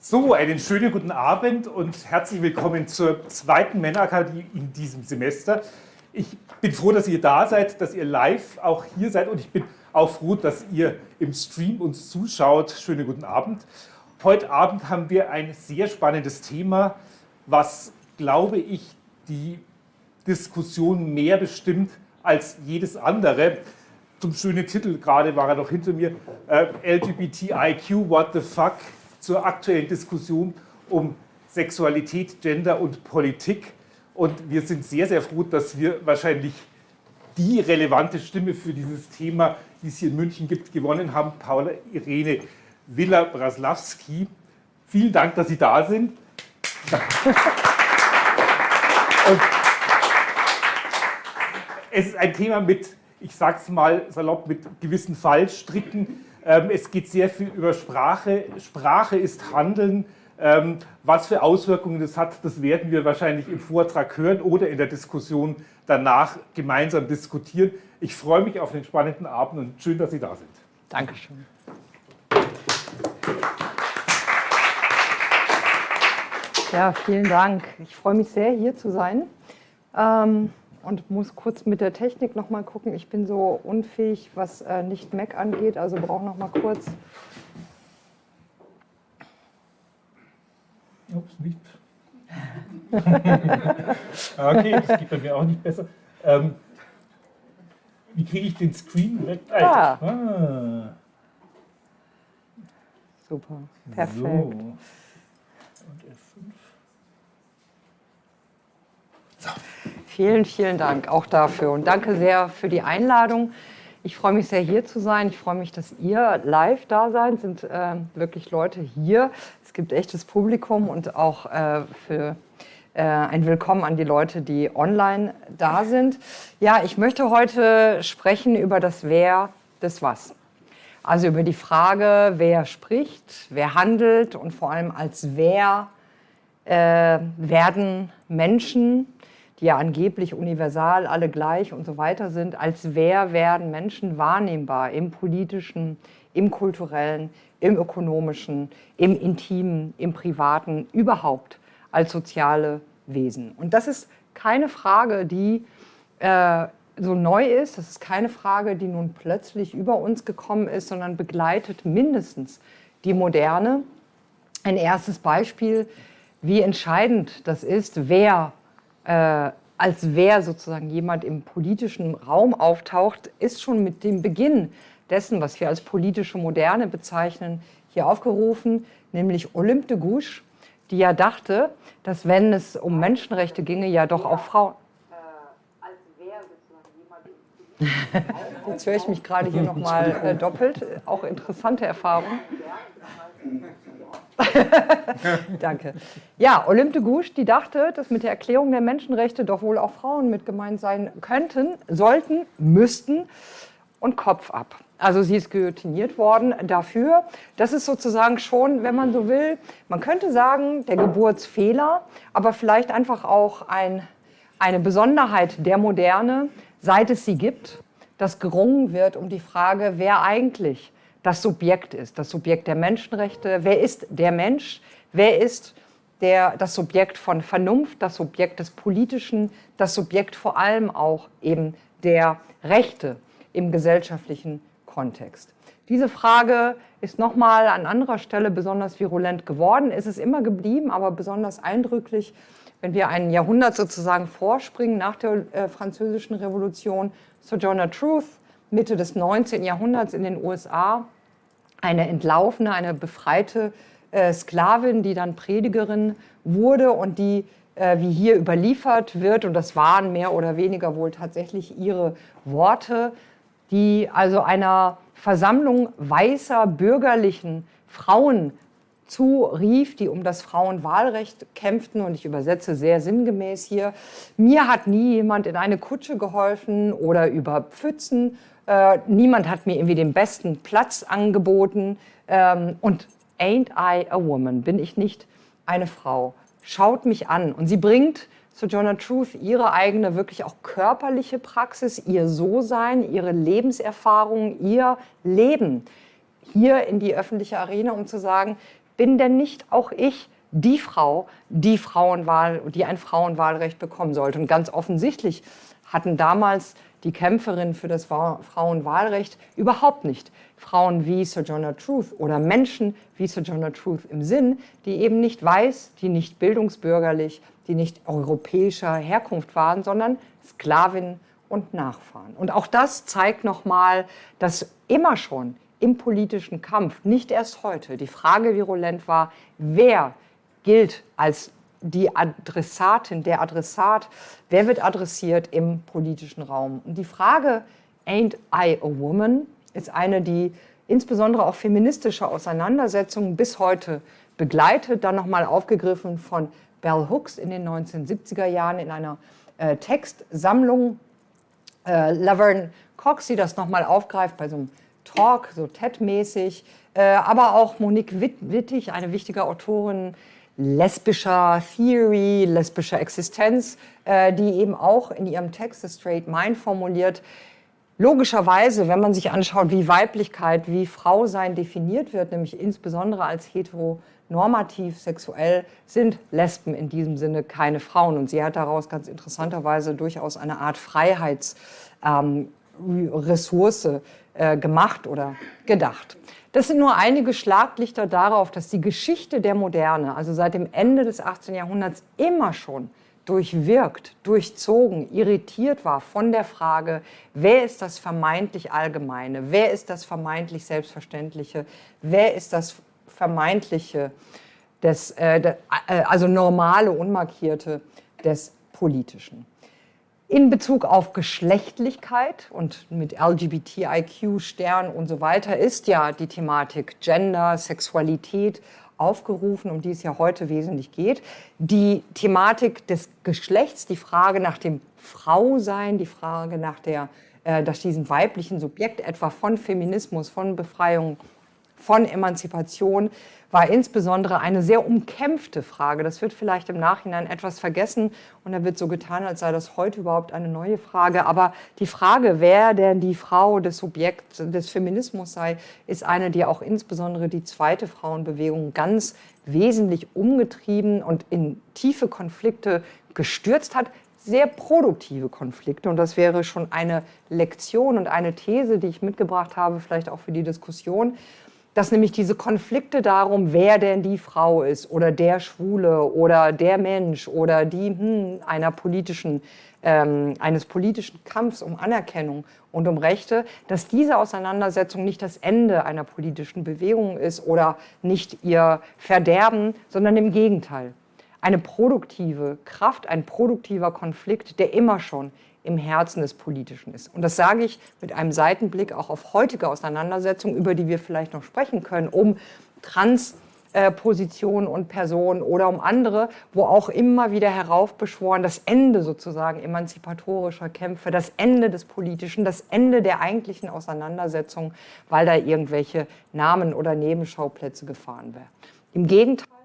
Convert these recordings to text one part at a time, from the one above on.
So, einen schönen guten Abend und herzlich willkommen zur zweiten Männerakademie in diesem Semester. Ich bin froh, dass ihr da seid, dass ihr live auch hier seid und ich bin auch froh, dass ihr im Stream uns zuschaut. Schönen guten Abend. Heute Abend haben wir ein sehr spannendes Thema, was, glaube ich, die Diskussion mehr bestimmt als jedes andere. Zum schönen Titel, gerade war er noch hinter mir, äh, LGBTIQ, what the fuck, zur aktuellen Diskussion um Sexualität, Gender und Politik. Und wir sind sehr, sehr froh, dass wir wahrscheinlich die relevante Stimme für dieses Thema, die es hier in München gibt, gewonnen haben, Paula Irene Villa-Braslawski. Vielen Dank, dass Sie da sind. Und es ist ein Thema mit, ich sage es mal salopp, mit gewissen Fallstricken. Ähm, es geht sehr viel über Sprache. Sprache ist Handeln. Ähm, was für Auswirkungen das hat, das werden wir wahrscheinlich im Vortrag hören oder in der Diskussion danach gemeinsam diskutieren. Ich freue mich auf den spannenden Abend und schön, dass Sie da sind. Dankeschön. Ja, vielen Dank. Ich freue mich sehr, hier zu sein. Ähm, und muss kurz mit der Technik noch mal gucken. Ich bin so unfähig, was äh, nicht Mac angeht, also brauche noch mal kurz. Ups, nicht. okay, das geht bei mir auch nicht besser. Ähm, wie kriege ich den Screen weg? Ah. ah. Super, perfekt. So. Vielen, vielen Dank auch dafür und danke sehr für die Einladung. Ich freue mich sehr, hier zu sein. Ich freue mich, dass ihr live da seid. Sind äh, wirklich Leute hier. Es gibt echtes Publikum und auch äh, für äh, ein Willkommen an die Leute, die online da sind. Ja, ich möchte heute sprechen über das Wer des Was. Also über die Frage, wer spricht, wer handelt und vor allem als wer äh, werden Menschen die ja angeblich universal alle gleich und so weiter sind, als wer werden Menschen wahrnehmbar im politischen, im kulturellen, im ökonomischen, im intimen, im privaten, überhaupt als soziale Wesen. Und das ist keine Frage, die äh, so neu ist, das ist keine Frage, die nun plötzlich über uns gekommen ist, sondern begleitet mindestens die Moderne. Ein erstes Beispiel, wie entscheidend das ist, wer äh, als wer sozusagen jemand im politischen Raum auftaucht, ist schon mit dem Beginn dessen, was wir als politische Moderne bezeichnen, hier aufgerufen, nämlich Olympe de Gouges, die ja dachte, dass wenn es um Menschenrechte ginge, ja doch auch Frauen... Jetzt höre ich mich gerade hier nochmal äh, doppelt, auch interessante Erfahrung. Danke. Ja, Olympe de Gouges, die dachte, dass mit der Erklärung der Menschenrechte doch wohl auch Frauen mit gemeint sein könnten, sollten, müssten und Kopf ab. Also sie ist guillotiniert worden dafür. Das ist sozusagen schon, wenn man so will, man könnte sagen, der Geburtsfehler, aber vielleicht einfach auch ein, eine Besonderheit der Moderne, seit es sie gibt, dass gerungen wird um die Frage, wer eigentlich das Subjekt ist, das Subjekt der Menschenrechte. Wer ist der Mensch? Wer ist der, das Subjekt von Vernunft, das Subjekt des Politischen, das Subjekt vor allem auch eben der Rechte im gesellschaftlichen Kontext? Diese Frage ist nochmal an anderer Stelle besonders virulent geworden. Es ist immer geblieben, aber besonders eindrücklich, wenn wir ein Jahrhundert sozusagen vorspringen nach der äh, Französischen Revolution. Sojourner Truth, Mitte des 19. Jahrhunderts in den USA, eine entlaufene, eine befreite äh, Sklavin, die dann Predigerin wurde und die, äh, wie hier überliefert wird, und das waren mehr oder weniger wohl tatsächlich ihre Worte, die also einer Versammlung weißer bürgerlichen Frauen zurief, die um das Frauenwahlrecht kämpften. Und ich übersetze sehr sinngemäß hier. Mir hat nie jemand in eine Kutsche geholfen oder über Pfützen äh, niemand hat mir irgendwie den besten Platz angeboten. Ähm, und ain't I a woman? Bin ich nicht eine Frau? Schaut mich an. Und sie bringt Sojourner Truth ihre eigene, wirklich auch körperliche Praxis, ihr So-Sein, ihre Lebenserfahrung, ihr Leben hier in die öffentliche Arena, um zu sagen, bin denn nicht auch ich die Frau, die Frauenwahl, die ein Frauenwahlrecht bekommen sollte? Und ganz offensichtlich hatten damals die Kämpferinnen für das Frauenwahlrecht überhaupt nicht Frauen wie Sojourner Truth oder Menschen wie Sojourner Truth im Sinn, die eben nicht weiß, die nicht bildungsbürgerlich, die nicht europäischer Herkunft waren, sondern Sklavinnen und Nachfahren. Und auch das zeigt nochmal, dass immer schon im politischen Kampf, nicht erst heute, die Frage virulent war, wer gilt als die Adressatin, der Adressat, wer wird adressiert im politischen Raum. Und die Frage, ain't I a woman, ist eine, die insbesondere auch feministische Auseinandersetzungen bis heute begleitet, dann nochmal aufgegriffen von Bell Hooks in den 1970er Jahren in einer äh, Textsammlung. Äh, Laverne Cox, die das nochmal aufgreift bei so einem Talk, so TED-mäßig, äh, aber auch Monique Wittig, eine wichtige Autorin, lesbischer Theory, lesbischer Existenz, äh, die eben auch in ihrem Text The Straight Mind formuliert, logischerweise, wenn man sich anschaut, wie Weiblichkeit, wie Frausein definiert wird, nämlich insbesondere als heteronormativ sexuell, sind Lesben in diesem Sinne keine Frauen. Und sie hat daraus ganz interessanterweise durchaus eine Art Freiheitsressource ähm, äh, gemacht oder gedacht. Das sind nur einige Schlaglichter darauf, dass die Geschichte der Moderne, also seit dem Ende des 18. Jahrhunderts, immer schon durchwirkt, durchzogen, irritiert war von der Frage, wer ist das vermeintlich Allgemeine, wer ist das vermeintlich Selbstverständliche, wer ist das vermeintliche, des, äh, äh also normale, unmarkierte des Politischen. In Bezug auf Geschlechtlichkeit und mit LGBTIQ, Stern und so weiter ist ja die Thematik Gender, Sexualität aufgerufen, um die es ja heute wesentlich geht. Die Thematik des Geschlechts, die Frage nach dem Frausein, die Frage nach der, äh, nach diesem weiblichen Subjekt, etwa von Feminismus, von Befreiung, von Emanzipation, war insbesondere eine sehr umkämpfte Frage. Das wird vielleicht im Nachhinein etwas vergessen und da wird so getan, als sei das heute überhaupt eine neue Frage. Aber die Frage, wer denn die Frau des Subjekts des Feminismus sei, ist eine, die auch insbesondere die zweite Frauenbewegung ganz wesentlich umgetrieben und in tiefe Konflikte gestürzt hat, sehr produktive Konflikte. Und das wäre schon eine Lektion und eine These, die ich mitgebracht habe, vielleicht auch für die Diskussion dass nämlich diese Konflikte darum, wer denn die Frau ist oder der Schwule oder der Mensch oder die hm, einer politischen, ähm, eines politischen Kampfs um Anerkennung und um Rechte, dass diese Auseinandersetzung nicht das Ende einer politischen Bewegung ist oder nicht ihr Verderben, sondern im Gegenteil. Eine produktive Kraft, ein produktiver Konflikt, der immer schon im Herzen des Politischen ist. Und das sage ich mit einem Seitenblick auch auf heutige Auseinandersetzungen, über die wir vielleicht noch sprechen können, um Transpositionen und Personen oder um andere, wo auch immer wieder heraufbeschworen das Ende sozusagen emanzipatorischer Kämpfe, das Ende des Politischen, das Ende der eigentlichen Auseinandersetzung, weil da irgendwelche Namen oder Nebenschauplätze gefahren werden. Im Gegenteil,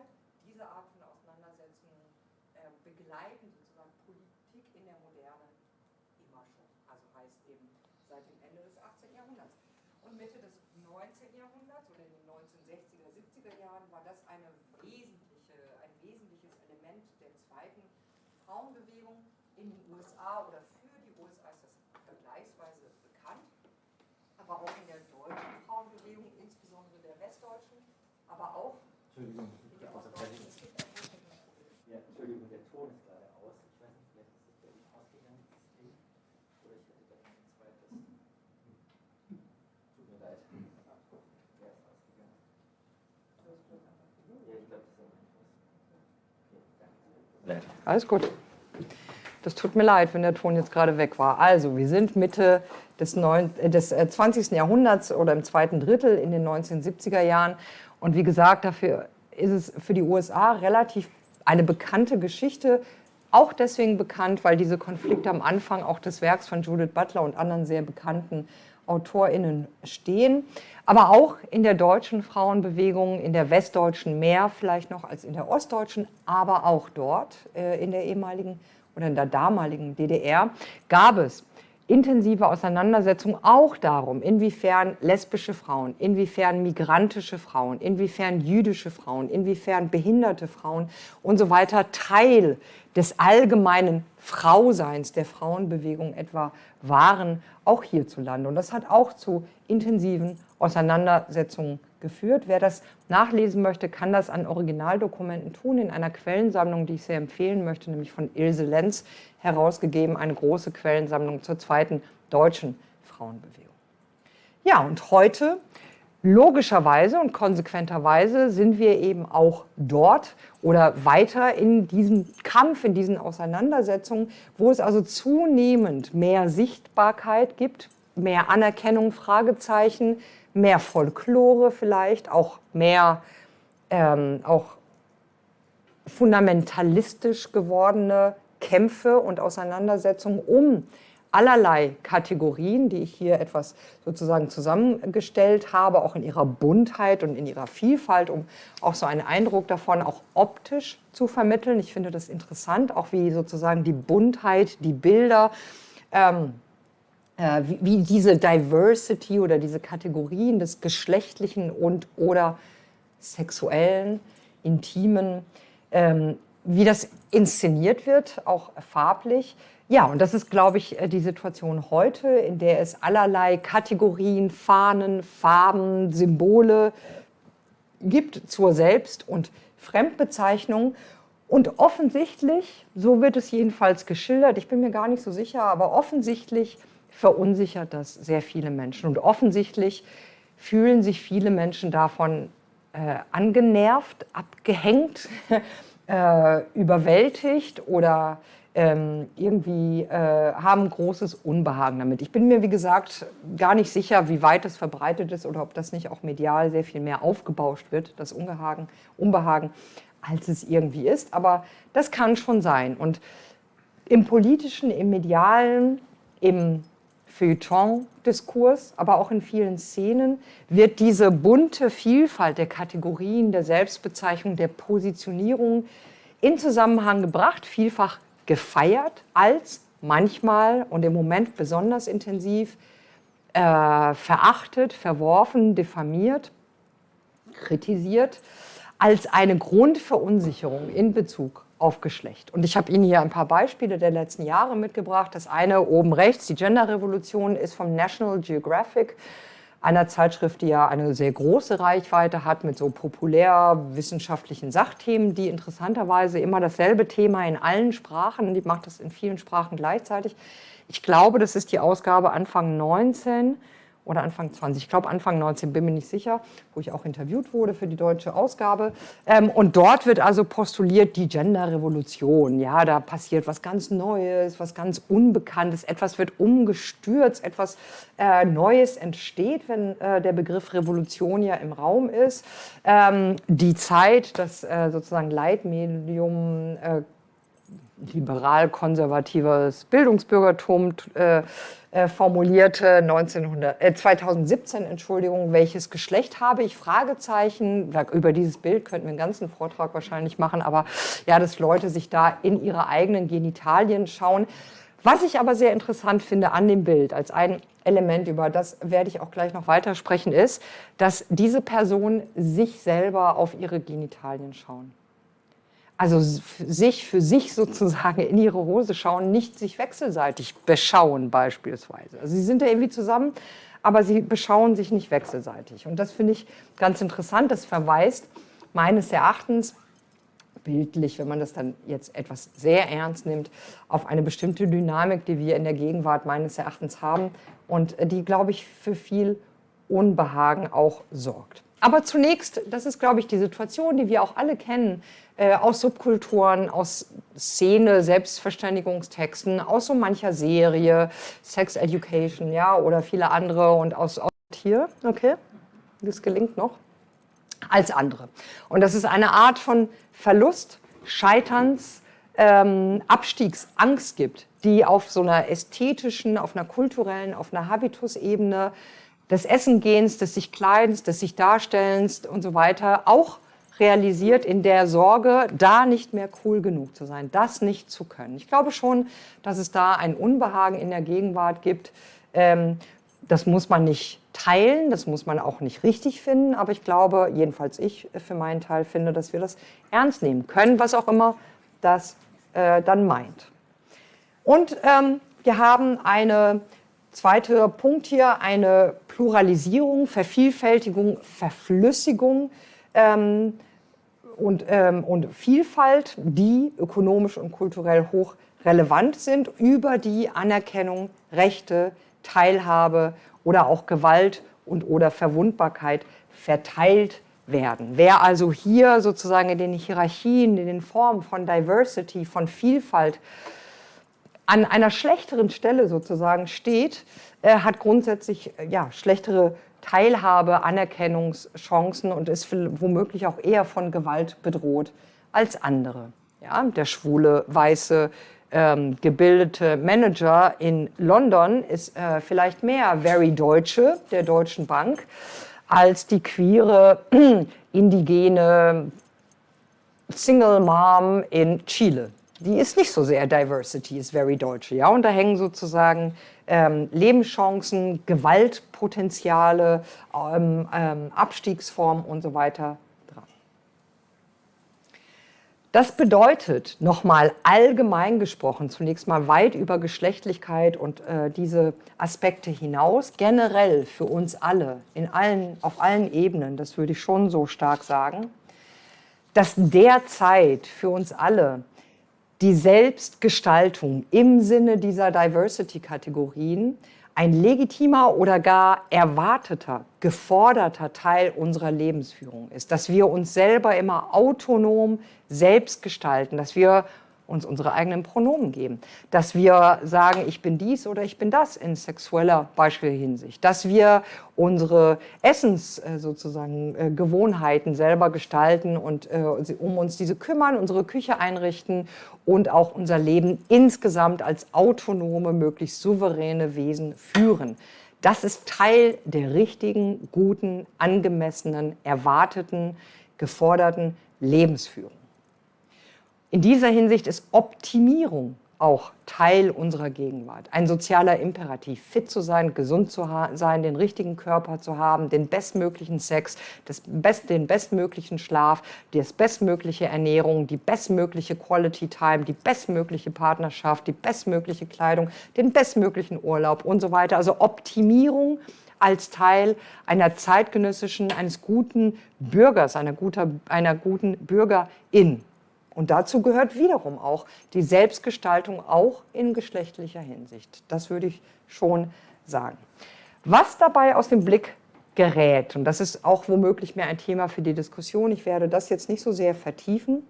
Alles gut. Das tut mir leid, wenn der Ton jetzt gerade weg war. Also, wir sind Mitte des, 9, äh, des 20. Äh, Jahrhunderts oder im zweiten Drittel in den 1970er Jahren. Und wie gesagt, dafür ist es für die USA relativ eine bekannte Geschichte. Auch deswegen bekannt, weil diese Konflikte am Anfang auch des Werks von Judith Butler und anderen sehr bekannten AutorInnen stehen. Aber auch in der deutschen Frauenbewegung, in der westdeutschen mehr vielleicht noch als in der ostdeutschen, aber auch dort äh, in der ehemaligen oder in der damaligen DDR gab es intensive Auseinandersetzung auch darum, inwiefern lesbische Frauen, inwiefern migrantische Frauen, inwiefern jüdische Frauen, inwiefern behinderte Frauen und so weiter Teil des allgemeinen Frauseins der Frauenbewegung etwa waren, auch hierzulande. Und das hat auch zu intensiven Auseinandersetzungen geführt. Wer das nachlesen möchte, kann das an Originaldokumenten tun, in einer Quellensammlung, die ich sehr empfehlen möchte, nämlich von Ilse Lenz herausgegeben, eine große Quellensammlung zur zweiten deutschen Frauenbewegung. Ja, und heute Logischerweise und konsequenterweise sind wir eben auch dort oder weiter in diesem Kampf, in diesen Auseinandersetzungen, wo es also zunehmend mehr Sichtbarkeit gibt, mehr Anerkennung, Fragezeichen, mehr Folklore vielleicht, auch mehr ähm, auch fundamentalistisch gewordene Kämpfe und Auseinandersetzungen um allerlei Kategorien, die ich hier etwas sozusagen zusammengestellt habe, auch in ihrer Buntheit und in ihrer Vielfalt, um auch so einen Eindruck davon auch optisch zu vermitteln. Ich finde das interessant, auch wie sozusagen die Buntheit, die Bilder, ähm, äh, wie, wie, diese Diversity oder diese Kategorien des geschlechtlichen und oder sexuellen, intimen, ähm, wie das inszeniert wird, auch farblich, ja, und das ist, glaube ich, äh, die Situation heute, in der es allerlei Kategorien, Fahnen, Farben, Symbole gibt zur Selbst- und Fremdbezeichnung. Und offensichtlich, so wird es jedenfalls geschildert, ich bin mir gar nicht so sicher, aber offensichtlich verunsichert das sehr viele Menschen. Und offensichtlich fühlen sich viele Menschen davon äh, angenervt, abgehängt, äh, überwältigt oder ähm, irgendwie äh, haben großes Unbehagen damit. Ich bin mir, wie gesagt, gar nicht sicher, wie weit es verbreitet ist oder ob das nicht auch medial sehr viel mehr aufgebauscht wird, das Unbehagen, Unbehagen, als es irgendwie ist. Aber das kann schon sein. Und im politischen, im medialen, im Feuilleton-Diskurs, aber auch in vielen Szenen wird diese bunte Vielfalt der Kategorien, der Selbstbezeichnung, der Positionierung in Zusammenhang gebracht, vielfach gefeiert als manchmal und im Moment besonders intensiv äh, verachtet, verworfen, diffamiert, kritisiert, als eine Grundverunsicherung in Bezug auf Geschlecht. Und ich habe Ihnen hier ein paar Beispiele der letzten Jahre mitgebracht. Das eine oben rechts, die Gender-Revolution, ist vom National Geographic einer Zeitschrift, die ja eine sehr große Reichweite hat mit so populärwissenschaftlichen Sachthemen, die interessanterweise immer dasselbe Thema in allen Sprachen, die macht das in vielen Sprachen gleichzeitig. Ich glaube, das ist die Ausgabe Anfang 19 oder Anfang 20, ich glaube Anfang 19, bin mir nicht sicher, wo ich auch interviewt wurde für die deutsche Ausgabe. Ähm, und dort wird also postuliert die Gender-Revolution. Ja, da passiert was ganz Neues, was ganz Unbekanntes, etwas wird umgestürzt, etwas äh, Neues entsteht, wenn äh, der Begriff Revolution ja im Raum ist. Ähm, die Zeit, das äh, sozusagen Leitmedium äh, liberal-konservatives Bildungsbürgertum äh, äh, formulierte 1900, äh, 2017, Entschuldigung, welches Geschlecht habe ich? Fragezeichen. Über dieses Bild könnten wir einen ganzen Vortrag wahrscheinlich machen, aber ja, dass Leute sich da in ihre eigenen Genitalien schauen. Was ich aber sehr interessant finde an dem Bild als ein Element, über das werde ich auch gleich noch weiter sprechen, ist, dass diese Personen sich selber auf ihre Genitalien schauen also sich für sich sozusagen in ihre Hose schauen, nicht sich wechselseitig beschauen beispielsweise. Also sie sind da irgendwie zusammen, aber sie beschauen sich nicht wechselseitig. Und das finde ich ganz interessant. Das verweist meines Erachtens bildlich, wenn man das dann jetzt etwas sehr ernst nimmt, auf eine bestimmte Dynamik, die wir in der Gegenwart meines Erachtens haben und die, glaube ich, für viel Unbehagen auch sorgt. Aber zunächst, das ist, glaube ich, die Situation, die wir auch alle kennen, äh, aus Subkulturen, aus Szene, Selbstverständigungstexten, aus so mancher Serie, Sex Education, ja, oder viele andere und aus, aus hier, okay, das gelingt noch, als andere. Und das ist eine Art von Verlust, Scheiterns, ähm, Abstiegsangst gibt, die auf so einer ästhetischen, auf einer kulturellen, auf einer Habitusebene des Essengehens, des sich Kleidens, des sich Darstellens und so weiter auch realisiert in der Sorge, da nicht mehr cool genug zu sein, das nicht zu können. Ich glaube schon, dass es da ein Unbehagen in der Gegenwart gibt. Ähm, das muss man nicht teilen, das muss man auch nicht richtig finden, aber ich glaube, jedenfalls ich für meinen Teil finde, dass wir das ernst nehmen können, was auch immer das äh, dann meint. Und ähm, wir haben eine zweite Punkt hier, eine Pluralisierung, Vervielfältigung, Verflüssigung ähm, und, ähm, und Vielfalt, die ökonomisch und kulturell hoch relevant sind, über die Anerkennung, Rechte, Teilhabe oder auch Gewalt und oder Verwundbarkeit verteilt werden. Wer also hier sozusagen in den Hierarchien, in den Formen von Diversity, von Vielfalt an einer schlechteren Stelle sozusagen steht, äh, hat grundsätzlich äh, ja, schlechtere Teilhabe, Anerkennungschancen und ist womöglich auch eher von Gewalt bedroht als andere. Ja, der schwule, weiße, ähm, gebildete Manager in London ist äh, vielleicht mehr Very Deutsche der Deutschen Bank als die queere, indigene Single Mom in Chile die ist nicht so sehr Diversity, ist very deutsche. Ja? Und da hängen sozusagen ähm, Lebenschancen, Gewaltpotenziale, ähm, ähm, Abstiegsformen und so weiter dran. Das bedeutet, nochmal allgemein gesprochen, zunächst mal weit über Geschlechtlichkeit und äh, diese Aspekte hinaus, generell für uns alle, in allen, auf allen Ebenen, das würde ich schon so stark sagen, dass derzeit für uns alle die Selbstgestaltung im Sinne dieser Diversity-Kategorien ein legitimer oder gar erwarteter, geforderter Teil unserer Lebensführung ist, dass wir uns selber immer autonom selbst gestalten, dass wir uns unsere eigenen Pronomen geben, dass wir sagen, ich bin dies oder ich bin das in sexueller Beispielhinsicht, dass wir unsere Essens äh, sozusagen äh, Gewohnheiten selber gestalten und äh, um uns diese kümmern, unsere Küche einrichten und auch unser Leben insgesamt als autonome, möglichst souveräne Wesen führen. Das ist Teil der richtigen, guten, angemessenen, erwarteten, geforderten Lebensführung. In dieser Hinsicht ist Optimierung auch Teil unserer Gegenwart. Ein sozialer Imperativ, fit zu sein, gesund zu sein, den richtigen Körper zu haben, den bestmöglichen Sex, Best den bestmöglichen Schlaf, die bestmögliche Ernährung, die bestmögliche Quality Time, die bestmögliche Partnerschaft, die bestmögliche Kleidung, den bestmöglichen Urlaub und so weiter. Also Optimierung als Teil einer zeitgenössischen, eines guten Bürgers, einer, guter, einer guten Bürgerin. Und dazu gehört wiederum auch die Selbstgestaltung auch in geschlechtlicher Hinsicht. Das würde ich schon sagen. Was dabei aus dem Blick gerät, und das ist auch womöglich mehr ein Thema für die Diskussion, ich werde das jetzt nicht so sehr vertiefen,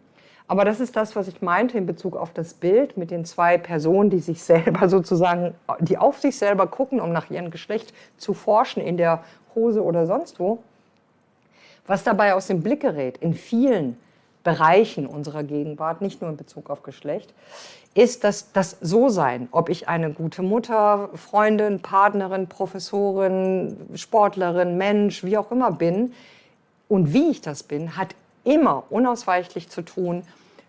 aber das ist das, was ich meinte in Bezug auf das Bild mit den zwei Personen, die sich selber sozusagen, die auf sich selber gucken, um nach ihrem Geschlecht zu forschen in der Hose oder sonst wo. Was dabei aus dem Blick gerät in vielen Bereichen unserer Gegenwart, nicht nur in Bezug auf Geschlecht, ist das, das So-Sein, ob ich eine gute Mutter, Freundin, Partnerin, Professorin, Sportlerin, Mensch, wie auch immer bin. Und wie ich das bin, hat immer unausweichlich zu tun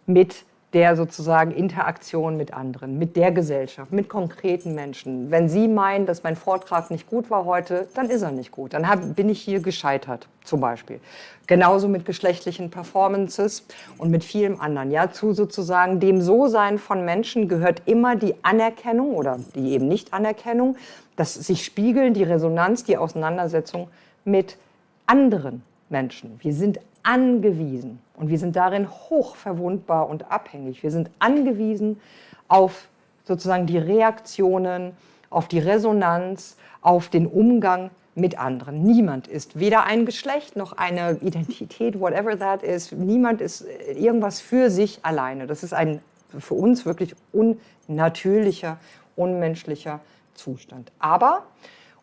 mit der sozusagen Interaktion mit anderen, mit der Gesellschaft, mit konkreten Menschen. Wenn Sie meinen, dass mein Vortrag nicht gut war heute, dann ist er nicht gut. Dann hab, bin ich hier gescheitert, zum Beispiel. Genauso mit geschlechtlichen Performances und mit vielem anderen. Ja, zu sozusagen dem So-Sein von Menschen gehört immer die Anerkennung oder die eben Nicht-Anerkennung, das sich spiegeln, die Resonanz, die Auseinandersetzung mit anderen Menschen. Wir sind angewiesen und wir sind darin hoch verwundbar und abhängig. Wir sind angewiesen auf sozusagen die Reaktionen, auf die Resonanz, auf den Umgang mit anderen. Niemand ist weder ein Geschlecht noch eine Identität, whatever that is. Niemand ist irgendwas für sich alleine. Das ist ein für uns wirklich unnatürlicher, unmenschlicher Zustand. Aber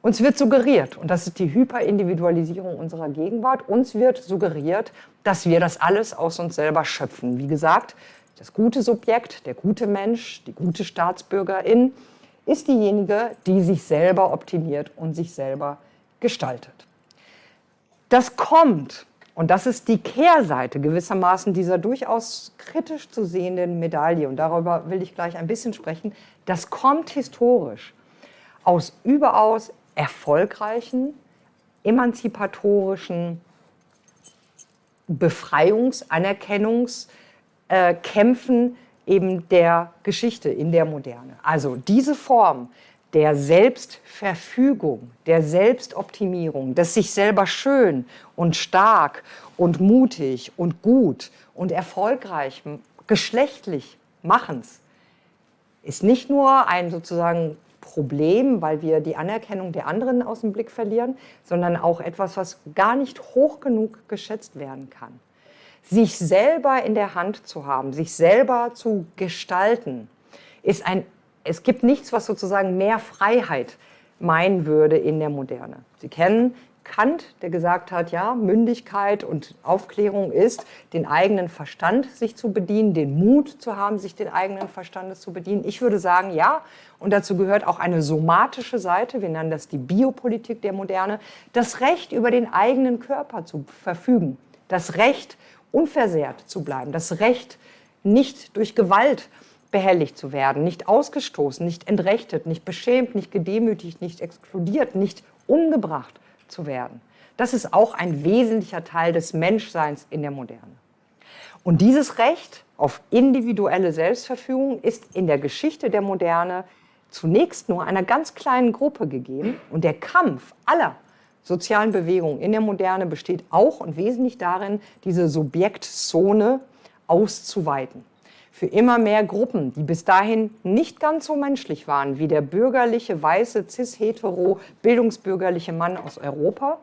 uns wird suggeriert, und das ist die Hyperindividualisierung unserer Gegenwart, uns wird suggeriert, dass wir das alles aus uns selber schöpfen. Wie gesagt, das gute Subjekt, der gute Mensch, die gute Staatsbürgerin ist diejenige, die sich selber optimiert und sich selber gestaltet. Das kommt Und das ist die Kehrseite gewissermaßen dieser durchaus kritisch zu sehenden Medaille. Und darüber will ich gleich ein bisschen sprechen. Das kommt historisch aus überaus erfolgreichen, emanzipatorischen Befreiungs-, Anerkennungskämpfen eben der Geschichte in der Moderne. Also diese Form der Selbstverfügung, der Selbstoptimierung, des sich selber schön und stark und mutig und gut und erfolgreich geschlechtlich Machens ist nicht nur ein sozusagen Problem, weil wir die Anerkennung der anderen aus dem Blick verlieren, sondern auch etwas, was gar nicht hoch genug geschätzt werden kann. Sich selber in der Hand zu haben, sich selber zu gestalten, ist ein es gibt nichts, was sozusagen mehr Freiheit meinen würde in der Moderne. Sie kennen Kant, der gesagt hat, ja, Mündigkeit und Aufklärung ist, den eigenen Verstand sich zu bedienen, den Mut zu haben, sich den eigenen Verstandes zu bedienen. Ich würde sagen, ja, und dazu gehört auch eine somatische Seite, wir nennen das die Biopolitik der Moderne, das Recht über den eigenen Körper zu verfügen, das Recht, unversehrt zu bleiben, das Recht, nicht durch Gewalt behelligt zu werden, nicht ausgestoßen, nicht entrechtet, nicht beschämt, nicht gedemütigt, nicht exkludiert, nicht umgebracht zu werden. Das ist auch ein wesentlicher Teil des Menschseins in der Moderne. Und dieses Recht auf individuelle Selbstverfügung ist in der Geschichte der Moderne zunächst nur einer ganz kleinen Gruppe gegeben. Und der Kampf aller sozialen Bewegungen in der Moderne besteht auch und wesentlich darin, diese Subjektzone auszuweiten für immer mehr Gruppen, die bis dahin nicht ganz so menschlich waren wie der bürgerliche, weiße, cis-hetero, bildungsbürgerliche Mann aus Europa.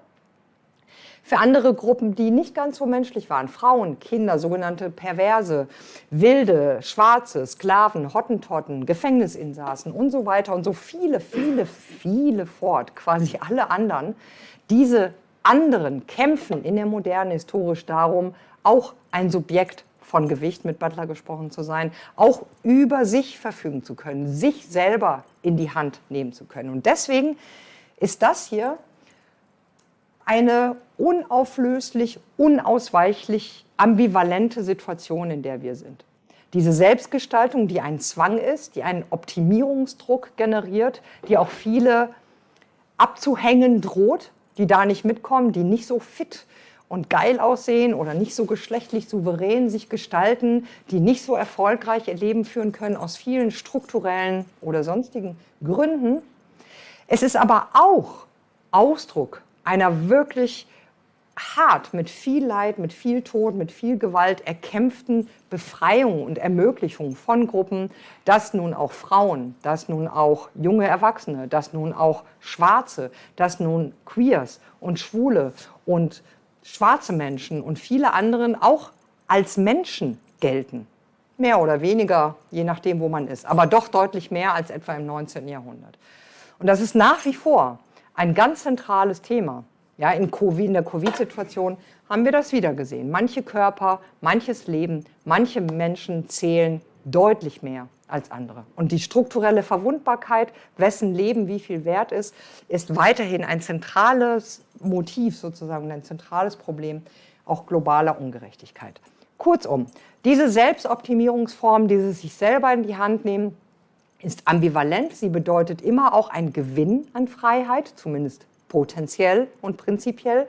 Für andere Gruppen, die nicht ganz so menschlich waren, Frauen, Kinder, sogenannte Perverse, Wilde, Schwarze, Sklaven, Hottentotten, Gefängnisinsassen und so weiter und so viele, viele, viele fort, quasi alle anderen. Diese anderen kämpfen in der Moderne historisch darum, auch ein Subjekt von Gewicht mit Butler gesprochen zu sein, auch über sich verfügen zu können, sich selber in die Hand nehmen zu können. Und deswegen ist das hier eine unauflöslich, unausweichlich ambivalente Situation, in der wir sind. Diese Selbstgestaltung, die ein Zwang ist, die einen Optimierungsdruck generiert, die auch viele abzuhängen droht, die da nicht mitkommen, die nicht so fit und geil aussehen oder nicht so geschlechtlich souverän sich gestalten, die nicht so erfolgreich ihr Leben führen können aus vielen strukturellen oder sonstigen Gründen. Es ist aber auch Ausdruck einer wirklich hart, mit viel Leid, mit viel Tod, mit viel Gewalt erkämpften Befreiung und Ermöglichung von Gruppen, dass nun auch Frauen, dass nun auch junge Erwachsene, dass nun auch Schwarze, dass nun Queers und Schwule und schwarze Menschen und viele anderen auch als Menschen gelten. Mehr oder weniger, je nachdem, wo man ist, aber doch deutlich mehr als etwa im 19. Jahrhundert. Und das ist nach wie vor ein ganz zentrales Thema. Ja, in, COVID, in der Covid-Situation haben wir das wieder gesehen. Manche Körper, manches Leben, manche Menschen zählen deutlich mehr als andere. Und die strukturelle Verwundbarkeit, wessen Leben wie viel wert ist, ist weiterhin ein zentrales Motiv sozusagen, ein zentrales Problem auch globaler Ungerechtigkeit. Kurzum, diese Selbstoptimierungsform, dieses sich selber in die Hand nehmen, ist ambivalent. Sie bedeutet immer auch ein Gewinn an Freiheit, zumindest potenziell und prinzipiell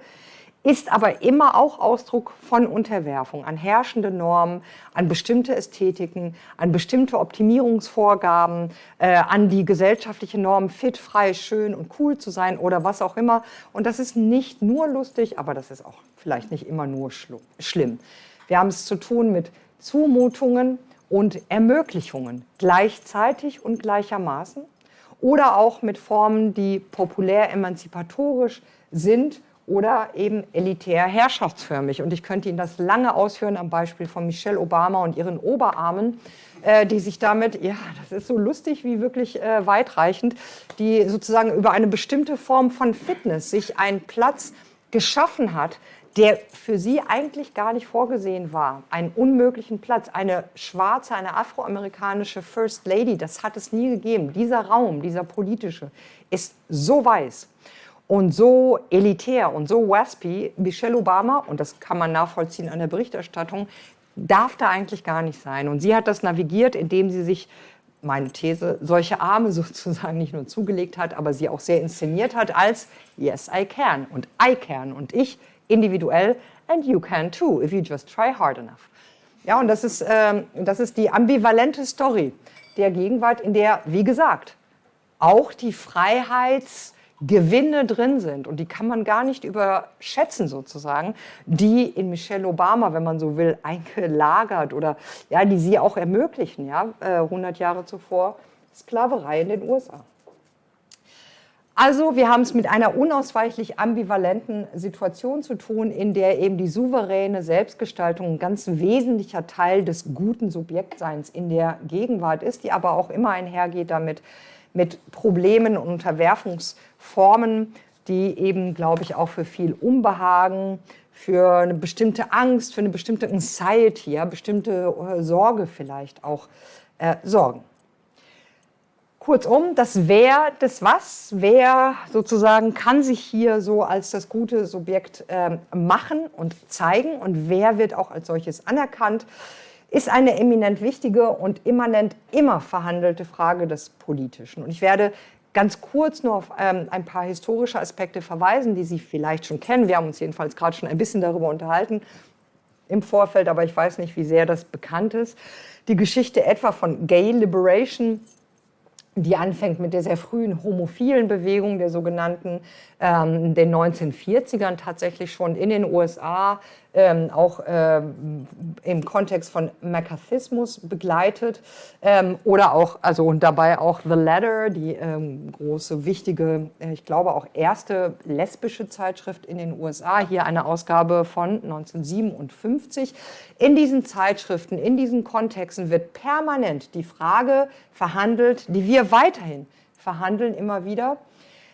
ist aber immer auch Ausdruck von Unterwerfung an herrschende Normen, an bestimmte Ästhetiken, an bestimmte Optimierungsvorgaben, äh, an die gesellschaftliche Norm, fit, frei, schön und cool zu sein oder was auch immer. Und das ist nicht nur lustig, aber das ist auch vielleicht nicht immer nur schlimm. Wir haben es zu tun mit Zumutungen und Ermöglichungen gleichzeitig und gleichermaßen oder auch mit Formen, die populär emanzipatorisch sind oder eben elitär herrschaftsförmig. Und ich könnte Ihnen das lange ausführen am Beispiel von Michelle Obama und ihren Oberarmen, äh, die sich damit, ja, das ist so lustig wie wirklich äh, weitreichend, die sozusagen über eine bestimmte Form von Fitness sich einen Platz geschaffen hat, der für sie eigentlich gar nicht vorgesehen war. Einen unmöglichen Platz. Eine schwarze, eine afroamerikanische First Lady, das hat es nie gegeben. Dieser Raum, dieser politische, ist so weiß und so elitär und so waspy, Michelle Obama, und das kann man nachvollziehen an der Berichterstattung, darf da eigentlich gar nicht sein. Und sie hat das navigiert, indem sie sich, meine These, solche Arme sozusagen nicht nur zugelegt hat, aber sie auch sehr inszeniert hat als Yes, I can und I can und ich individuell and you can too, if you just try hard enough. Ja, und das ist, ähm, das ist die ambivalente Story der Gegenwart, in der, wie gesagt, auch die Freiheits- Gewinne drin sind und die kann man gar nicht überschätzen sozusagen, die in Michelle Obama, wenn man so will, eingelagert oder ja, die sie auch ermöglichen, ja, 100 äh, Jahre zuvor Sklaverei in den USA. Also wir haben es mit einer unausweichlich ambivalenten Situation zu tun, in der eben die souveräne Selbstgestaltung ein ganz wesentlicher Teil des guten Subjektseins in der Gegenwart ist, die aber auch immer einhergeht damit, mit Problemen und Unterwerfungsformen, die eben, glaube ich, auch für viel Unbehagen, für eine bestimmte Angst, für eine bestimmte Anxiety, ja, bestimmte äh, Sorge vielleicht auch äh, sorgen. Kurzum, das Wer des Was, wer sozusagen kann sich hier so als das gute Subjekt äh, machen und zeigen und wer wird auch als solches anerkannt ist eine eminent wichtige und immanent immer verhandelte Frage des Politischen. Und ich werde ganz kurz nur auf ähm, ein paar historische Aspekte verweisen, die Sie vielleicht schon kennen. Wir haben uns jedenfalls gerade schon ein bisschen darüber unterhalten im Vorfeld, aber ich weiß nicht, wie sehr das bekannt ist. Die Geschichte etwa von Gay Liberation, die anfängt mit der sehr frühen homophilen Bewegung der sogenannten ähm, den 1940ern tatsächlich schon in den USA ähm, auch ähm, im Kontext von McCarthyismus begleitet ähm, oder auch, also und dabei auch The Ladder, die ähm, große, wichtige, äh, ich glaube auch erste lesbische Zeitschrift in den USA, hier eine Ausgabe von 1957. In diesen Zeitschriften, in diesen Kontexten wird permanent die Frage verhandelt, die wir weiterhin verhandeln immer wieder,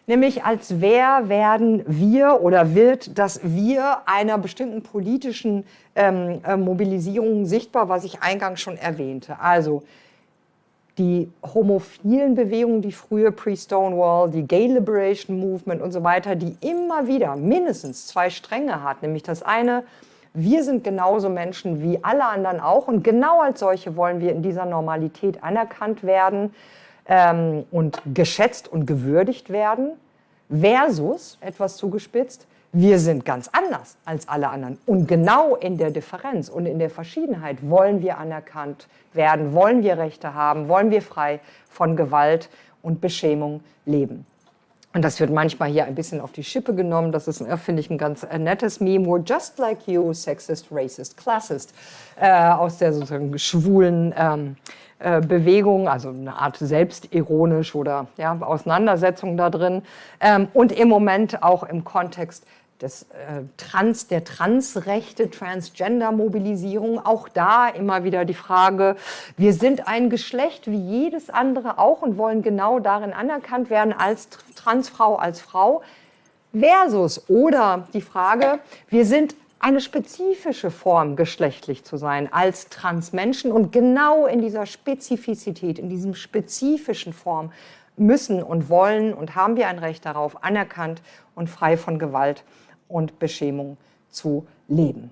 nämlich als wer werden wir oder wird das Wir einer bestimmten politischen ähm, äh, Mobilisierung sichtbar, was ich eingangs schon erwähnte. Also die homophilen Bewegungen, die frühe Pre-Stonewall, die Gay Liberation Movement und so weiter, die immer wieder mindestens zwei Stränge hat, nämlich das eine, wir sind genauso Menschen wie alle anderen auch. Und genau als solche wollen wir in dieser Normalität anerkannt werden ähm, und geschätzt und gewürdigt werden, versus, etwas zugespitzt, wir sind ganz anders als alle anderen. Und genau in der Differenz und in der Verschiedenheit wollen wir anerkannt werden, wollen wir Rechte haben, wollen wir frei von Gewalt und Beschämung leben. Und das wird manchmal hier ein bisschen auf die Schippe genommen. Das ist, äh, finde ich, ein ganz äh, nettes Meme. We're just like you, sexist, racist, classist. Äh, aus der sozusagen schwulen ähm, äh, Bewegung, also eine Art selbstironisch oder ja, Auseinandersetzung da drin. Ähm, und im Moment auch im Kontext des äh, Trans, der Transrechte, Transgender-Mobilisierung, auch da immer wieder die Frage, wir sind ein Geschlecht wie jedes andere auch und wollen genau darin anerkannt werden als Transfrau, als Frau, versus oder die Frage, wir sind eine spezifische Form geschlechtlich zu sein als Transmenschen. Und genau in dieser Spezifizität, in diesem spezifischen Form müssen und wollen und haben wir ein Recht darauf, anerkannt und frei von Gewalt und Beschämung zu leben.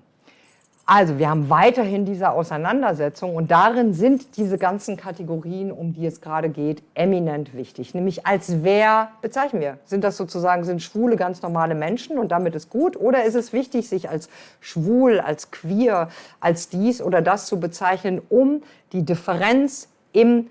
Also wir haben weiterhin diese Auseinandersetzung und darin sind diese ganzen Kategorien, um die es gerade geht, eminent wichtig. Nämlich als wer bezeichnen wir? Sind das sozusagen, sind Schwule ganz normale Menschen und damit ist gut? Oder ist es wichtig, sich als schwul, als queer, als dies oder das zu bezeichnen, um die Differenz im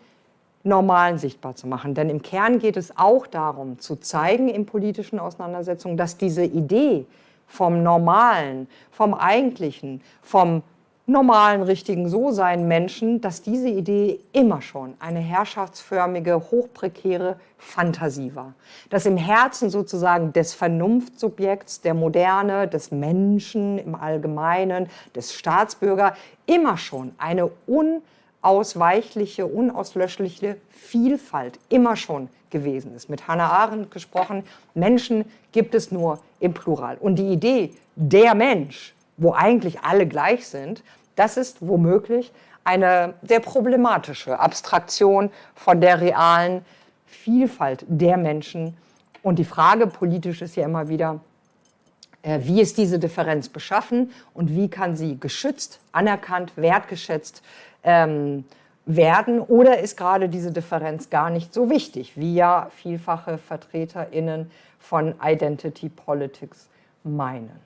Normalen sichtbar zu machen. Denn im Kern geht es auch darum, zu zeigen in politischen Auseinandersetzungen, dass diese Idee, vom Normalen, vom Eigentlichen, vom normalen, richtigen So-Sein Menschen, dass diese Idee immer schon eine herrschaftsförmige, hochprekäre Fantasie war. Dass im Herzen sozusagen des Vernunftsubjekts, der Moderne, des Menschen im Allgemeinen, des Staatsbürger immer schon eine unausweichliche, unauslöschliche Vielfalt immer schon gewesen ist. Mit Hannah Arendt gesprochen, Menschen gibt es nur im Plural. Und die Idee, der Mensch, wo eigentlich alle gleich sind, das ist womöglich eine sehr problematische Abstraktion von der realen Vielfalt der Menschen Und die Frage politisch ist ja immer wieder, äh, wie ist diese Differenz beschaffen und wie kann sie geschützt, anerkannt, wertgeschätzt ähm, werden oder ist gerade diese Differenz gar nicht so wichtig, wie ja vielfache VertreterInnen von Identity Politics meinen.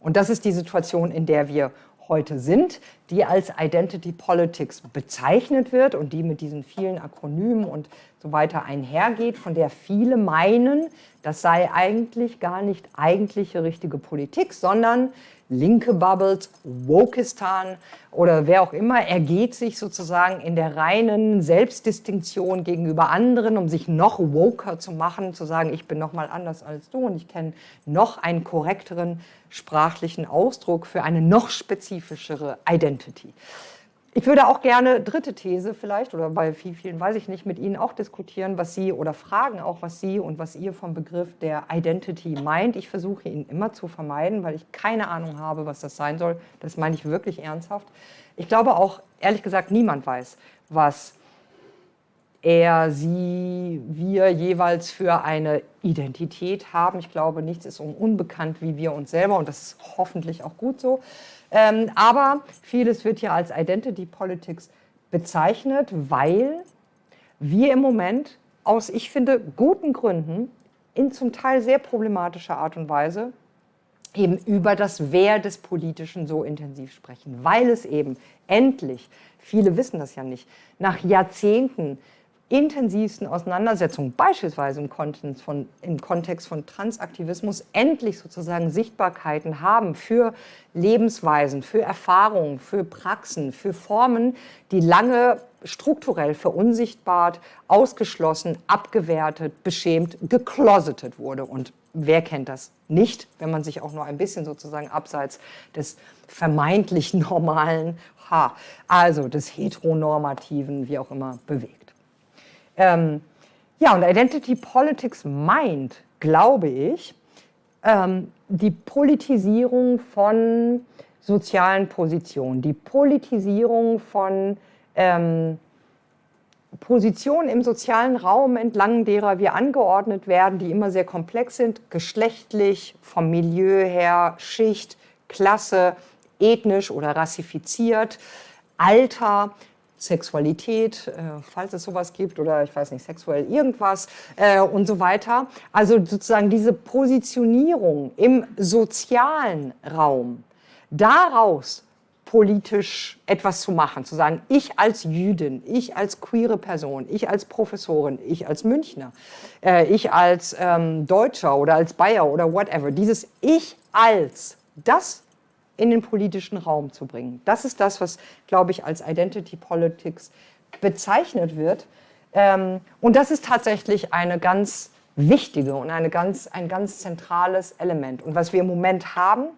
Und das ist die Situation, in der wir heute sind, die als Identity Politics bezeichnet wird und die mit diesen vielen Akronymen und so weiter einhergeht, von der viele meinen, das sei eigentlich gar nicht eigentliche richtige Politik, sondern linke Bubbles, Wokistan oder wer auch immer ergeht sich sozusagen in der reinen Selbstdistinktion gegenüber anderen, um sich noch woker zu machen, zu sagen, ich bin noch mal anders als du und ich kenne noch einen korrekteren sprachlichen Ausdruck für eine noch spezifischere Identity. Ich würde auch gerne dritte These vielleicht, oder bei vielen weiß ich nicht, mit Ihnen auch diskutieren, was Sie oder fragen auch, was Sie und was ihr vom Begriff der Identity meint. Ich versuche ihn immer zu vermeiden, weil ich keine Ahnung habe, was das sein soll. Das meine ich wirklich ernsthaft. Ich glaube auch, ehrlich gesagt, niemand weiß, was er, sie, wir jeweils für eine Identität haben. Ich glaube, nichts ist um unbekannt wie wir uns selber und das ist hoffentlich auch gut so. Ähm, aber vieles wird hier als Identity Politics bezeichnet, weil wir im Moment aus, ich finde, guten Gründen in zum Teil sehr problematischer Art und Weise eben über das Wer des Politischen so intensiv sprechen, weil es eben endlich, viele wissen das ja nicht, nach Jahrzehnten intensivsten Auseinandersetzungen, beispielsweise im Kontext, von, im Kontext von Transaktivismus, endlich sozusagen Sichtbarkeiten haben für Lebensweisen, für Erfahrungen, für Praxen, für Formen, die lange strukturell verunsichtbart, ausgeschlossen, abgewertet, beschämt, geklosetet wurde. Und wer kennt das nicht, wenn man sich auch nur ein bisschen sozusagen abseits des vermeintlich normalen, ha, also des heteronormativen, wie auch immer, bewegt. Ähm, ja, und Identity Politics meint, glaube ich, ähm, die Politisierung von sozialen Positionen, die Politisierung von ähm, Positionen im sozialen Raum, entlang derer wir angeordnet werden, die immer sehr komplex sind, geschlechtlich, vom Milieu her, Schicht, Klasse, ethnisch oder rassifiziert, Alter, Sexualität, äh, falls es sowas gibt, oder ich weiß nicht, sexuell irgendwas äh, und so weiter. Also sozusagen diese Positionierung im sozialen Raum, daraus politisch etwas zu machen, zu sagen, ich als Jüdin, ich als queere Person, ich als Professorin, ich als Münchner, äh, ich als ähm, Deutscher oder als Bayer oder whatever, dieses Ich als, das in den politischen Raum zu bringen. Das ist das, was, glaube ich, als Identity Politics bezeichnet wird. Ähm, und das ist tatsächlich eine ganz wichtige und eine ganz, ein ganz zentrales Element. Und was wir im Moment haben,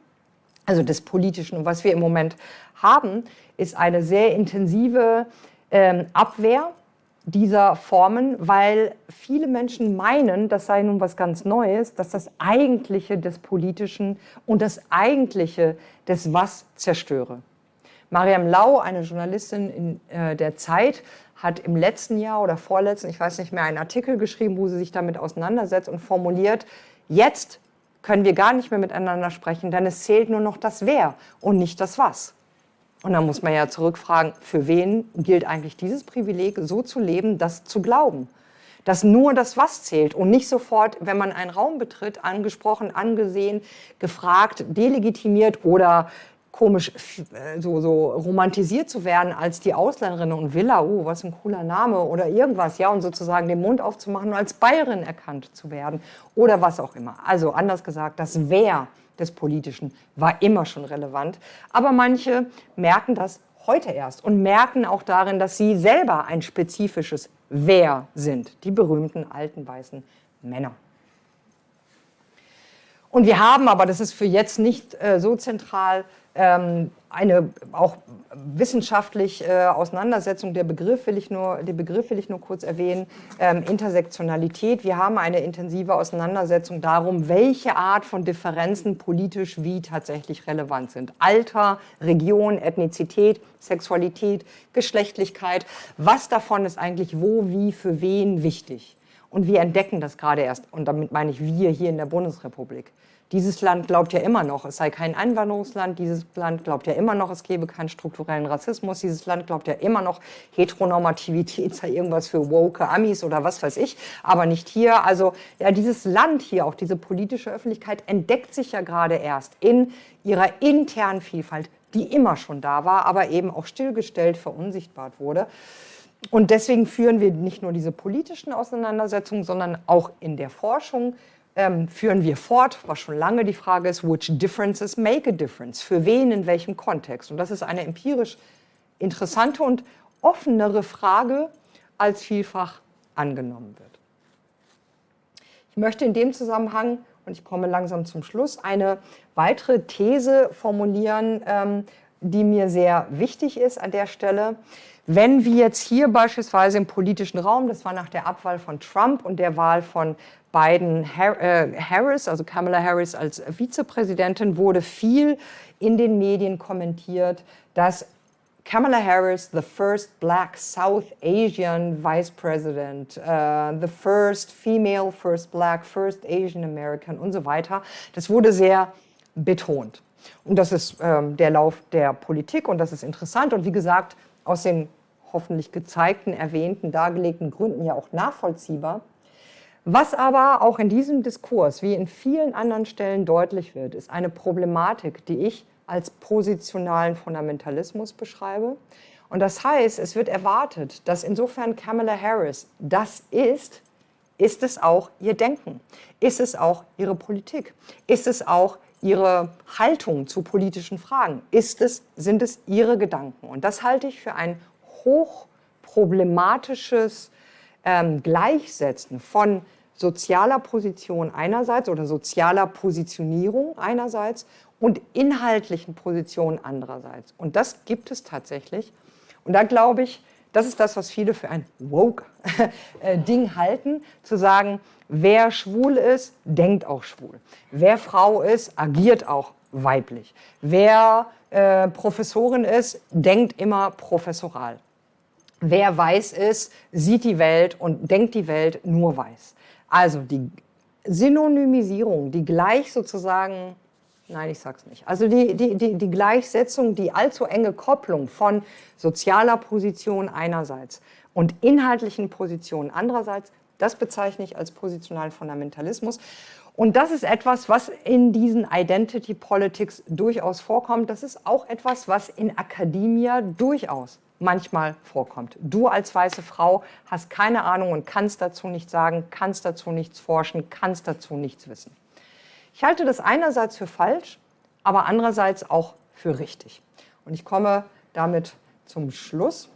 also des Politischen, und was wir im Moment haben, ist eine sehr intensive ähm, Abwehr dieser Formen, weil viele Menschen meinen, das sei nun was ganz Neues, dass das Eigentliche des Politischen und das Eigentliche des Was zerstöre. Mariam Lau, eine Journalistin in äh, der Zeit, hat im letzten Jahr oder vorletzten, ich weiß nicht mehr, einen Artikel geschrieben, wo sie sich damit auseinandersetzt und formuliert, jetzt können wir gar nicht mehr miteinander sprechen, denn es zählt nur noch das Wer und nicht das Was. Und dann muss man ja zurückfragen, für wen gilt eigentlich dieses Privileg, so zu leben, das zu glauben? Dass nur das Was zählt und nicht sofort, wenn man einen Raum betritt, angesprochen, angesehen, gefragt, delegitimiert oder komisch äh, so, so romantisiert zu werden als die Ausländerin und Villa, oh, was ein cooler Name oder irgendwas, ja, und sozusagen den Mund aufzumachen und als Bayerin erkannt zu werden oder was auch immer. Also anders gesagt, das Wer des Politischen war immer schon relevant. Aber manche merken das heute erst und merken auch darin, dass sie selber ein spezifisches Wer sind, die berühmten alten weißen Männer. Und wir haben, aber das ist für jetzt nicht äh, so zentral, ähm, eine auch wissenschaftlich äh, Auseinandersetzung, der Begriff will ich nur, den Begriff will ich nur kurz erwähnen, ähm, Intersektionalität. Wir haben eine intensive Auseinandersetzung darum, welche Art von Differenzen politisch wie tatsächlich relevant sind. Alter, Region, Ethnizität, Sexualität, Geschlechtlichkeit, was davon ist eigentlich wo, wie, für wen wichtig. Und wir entdecken das gerade erst. Und damit meine ich wir hier in der Bundesrepublik. Dieses Land glaubt ja immer noch, es sei kein Einwanderungsland. Dieses Land glaubt ja immer noch, es gebe keinen strukturellen Rassismus. Dieses Land glaubt ja immer noch, Heteronormativität sei irgendwas für woke Amis oder was weiß ich, aber nicht hier. Also ja, dieses Land hier, auch diese politische Öffentlichkeit, entdeckt sich ja gerade erst in ihrer internen Vielfalt, die immer schon da war, aber eben auch stillgestellt, verunsichtbart wurde. Und deswegen führen wir nicht nur diese politischen Auseinandersetzungen, sondern auch in der Forschung ähm, führen wir fort, was schon lange die Frage ist, which differences make a difference? Für wen, in welchem Kontext? Und das ist eine empirisch interessante und offenere Frage, als vielfach angenommen wird. Ich möchte in dem Zusammenhang, und ich komme langsam zum Schluss, eine weitere These formulieren, ähm, die mir sehr wichtig ist an der Stelle. Wenn wir jetzt hier beispielsweise im politischen Raum, das war nach der Abwahl von Trump und der Wahl von Biden äh, Harris, also Kamala Harris als Vizepräsidentin, wurde viel in den Medien kommentiert, dass Kamala Harris, the first black South Asian vice president, uh, the first female, first black, first Asian American und so weiter, das wurde sehr betont. Und das ist ähm, der Lauf der Politik und das ist interessant. Und wie gesagt, aus den hoffentlich gezeigten, erwähnten, dargelegten Gründen ja auch nachvollziehbar. Was aber auch in diesem Diskurs, wie in vielen anderen Stellen deutlich wird, ist eine Problematik, die ich als positionalen Fundamentalismus beschreibe. Und das heißt, es wird erwartet, dass insofern Kamala Harris das ist, ist es auch ihr Denken, ist es auch ihre Politik, ist es auch ihre Haltung zu politischen Fragen, ist es, sind es ihre Gedanken. Und das halte ich für ein hochproblematisches ähm, Gleichsetzen von sozialer Position einerseits oder sozialer Positionierung einerseits und inhaltlichen Positionen andererseits. Und das gibt es tatsächlich. Und da glaube ich, das ist das, was viele für ein Woke-Ding äh, halten, zu sagen, wer schwul ist, denkt auch schwul. Wer Frau ist, agiert auch weiblich. Wer äh, Professorin ist, denkt immer professoral. Wer weiß ist, sieht die Welt und denkt die Welt nur weiß. Also die Synonymisierung, die gleich sozusagen, nein, ich sag's nicht, also die, die, die, die Gleichsetzung, die allzu enge Kopplung von sozialer Position einerseits und inhaltlichen Positionen andererseits, das bezeichne ich als positionalen Fundamentalismus. Und das ist etwas, was in diesen Identity Politics durchaus vorkommt. Das ist auch etwas, was in Akademia durchaus manchmal vorkommt. Du als weiße Frau hast keine Ahnung und kannst dazu nichts sagen, kannst dazu nichts forschen, kannst dazu nichts wissen. Ich halte das einerseits für falsch, aber andererseits auch für richtig. Und ich komme damit zum Schluss.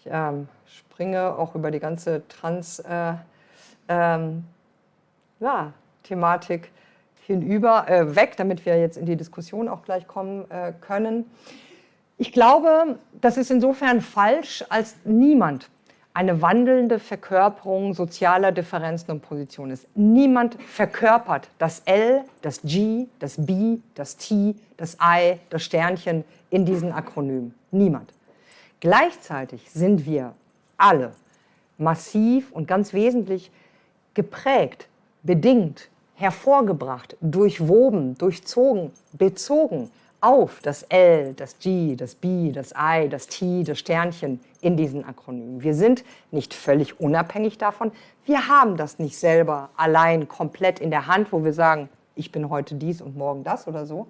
Ich ähm, springe auch über die ganze Trans-Thematik äh, ähm, ja, hinüber, äh, weg, damit wir jetzt in die Diskussion auch gleich kommen äh, können. Ich glaube, das ist insofern falsch, als niemand eine wandelnde Verkörperung sozialer Differenzen und Positionen ist. Niemand verkörpert das L, das G, das B, das T, das I, das Sternchen in diesen Akronymen. Niemand. Gleichzeitig sind wir alle massiv und ganz wesentlich geprägt, bedingt, hervorgebracht, durchwoben, durchzogen, bezogen auf das L, das G, das B, das I, das T, das Sternchen in diesen Akronymen. Wir sind nicht völlig unabhängig davon. Wir haben das nicht selber allein komplett in der Hand, wo wir sagen, ich bin heute dies und morgen das oder so,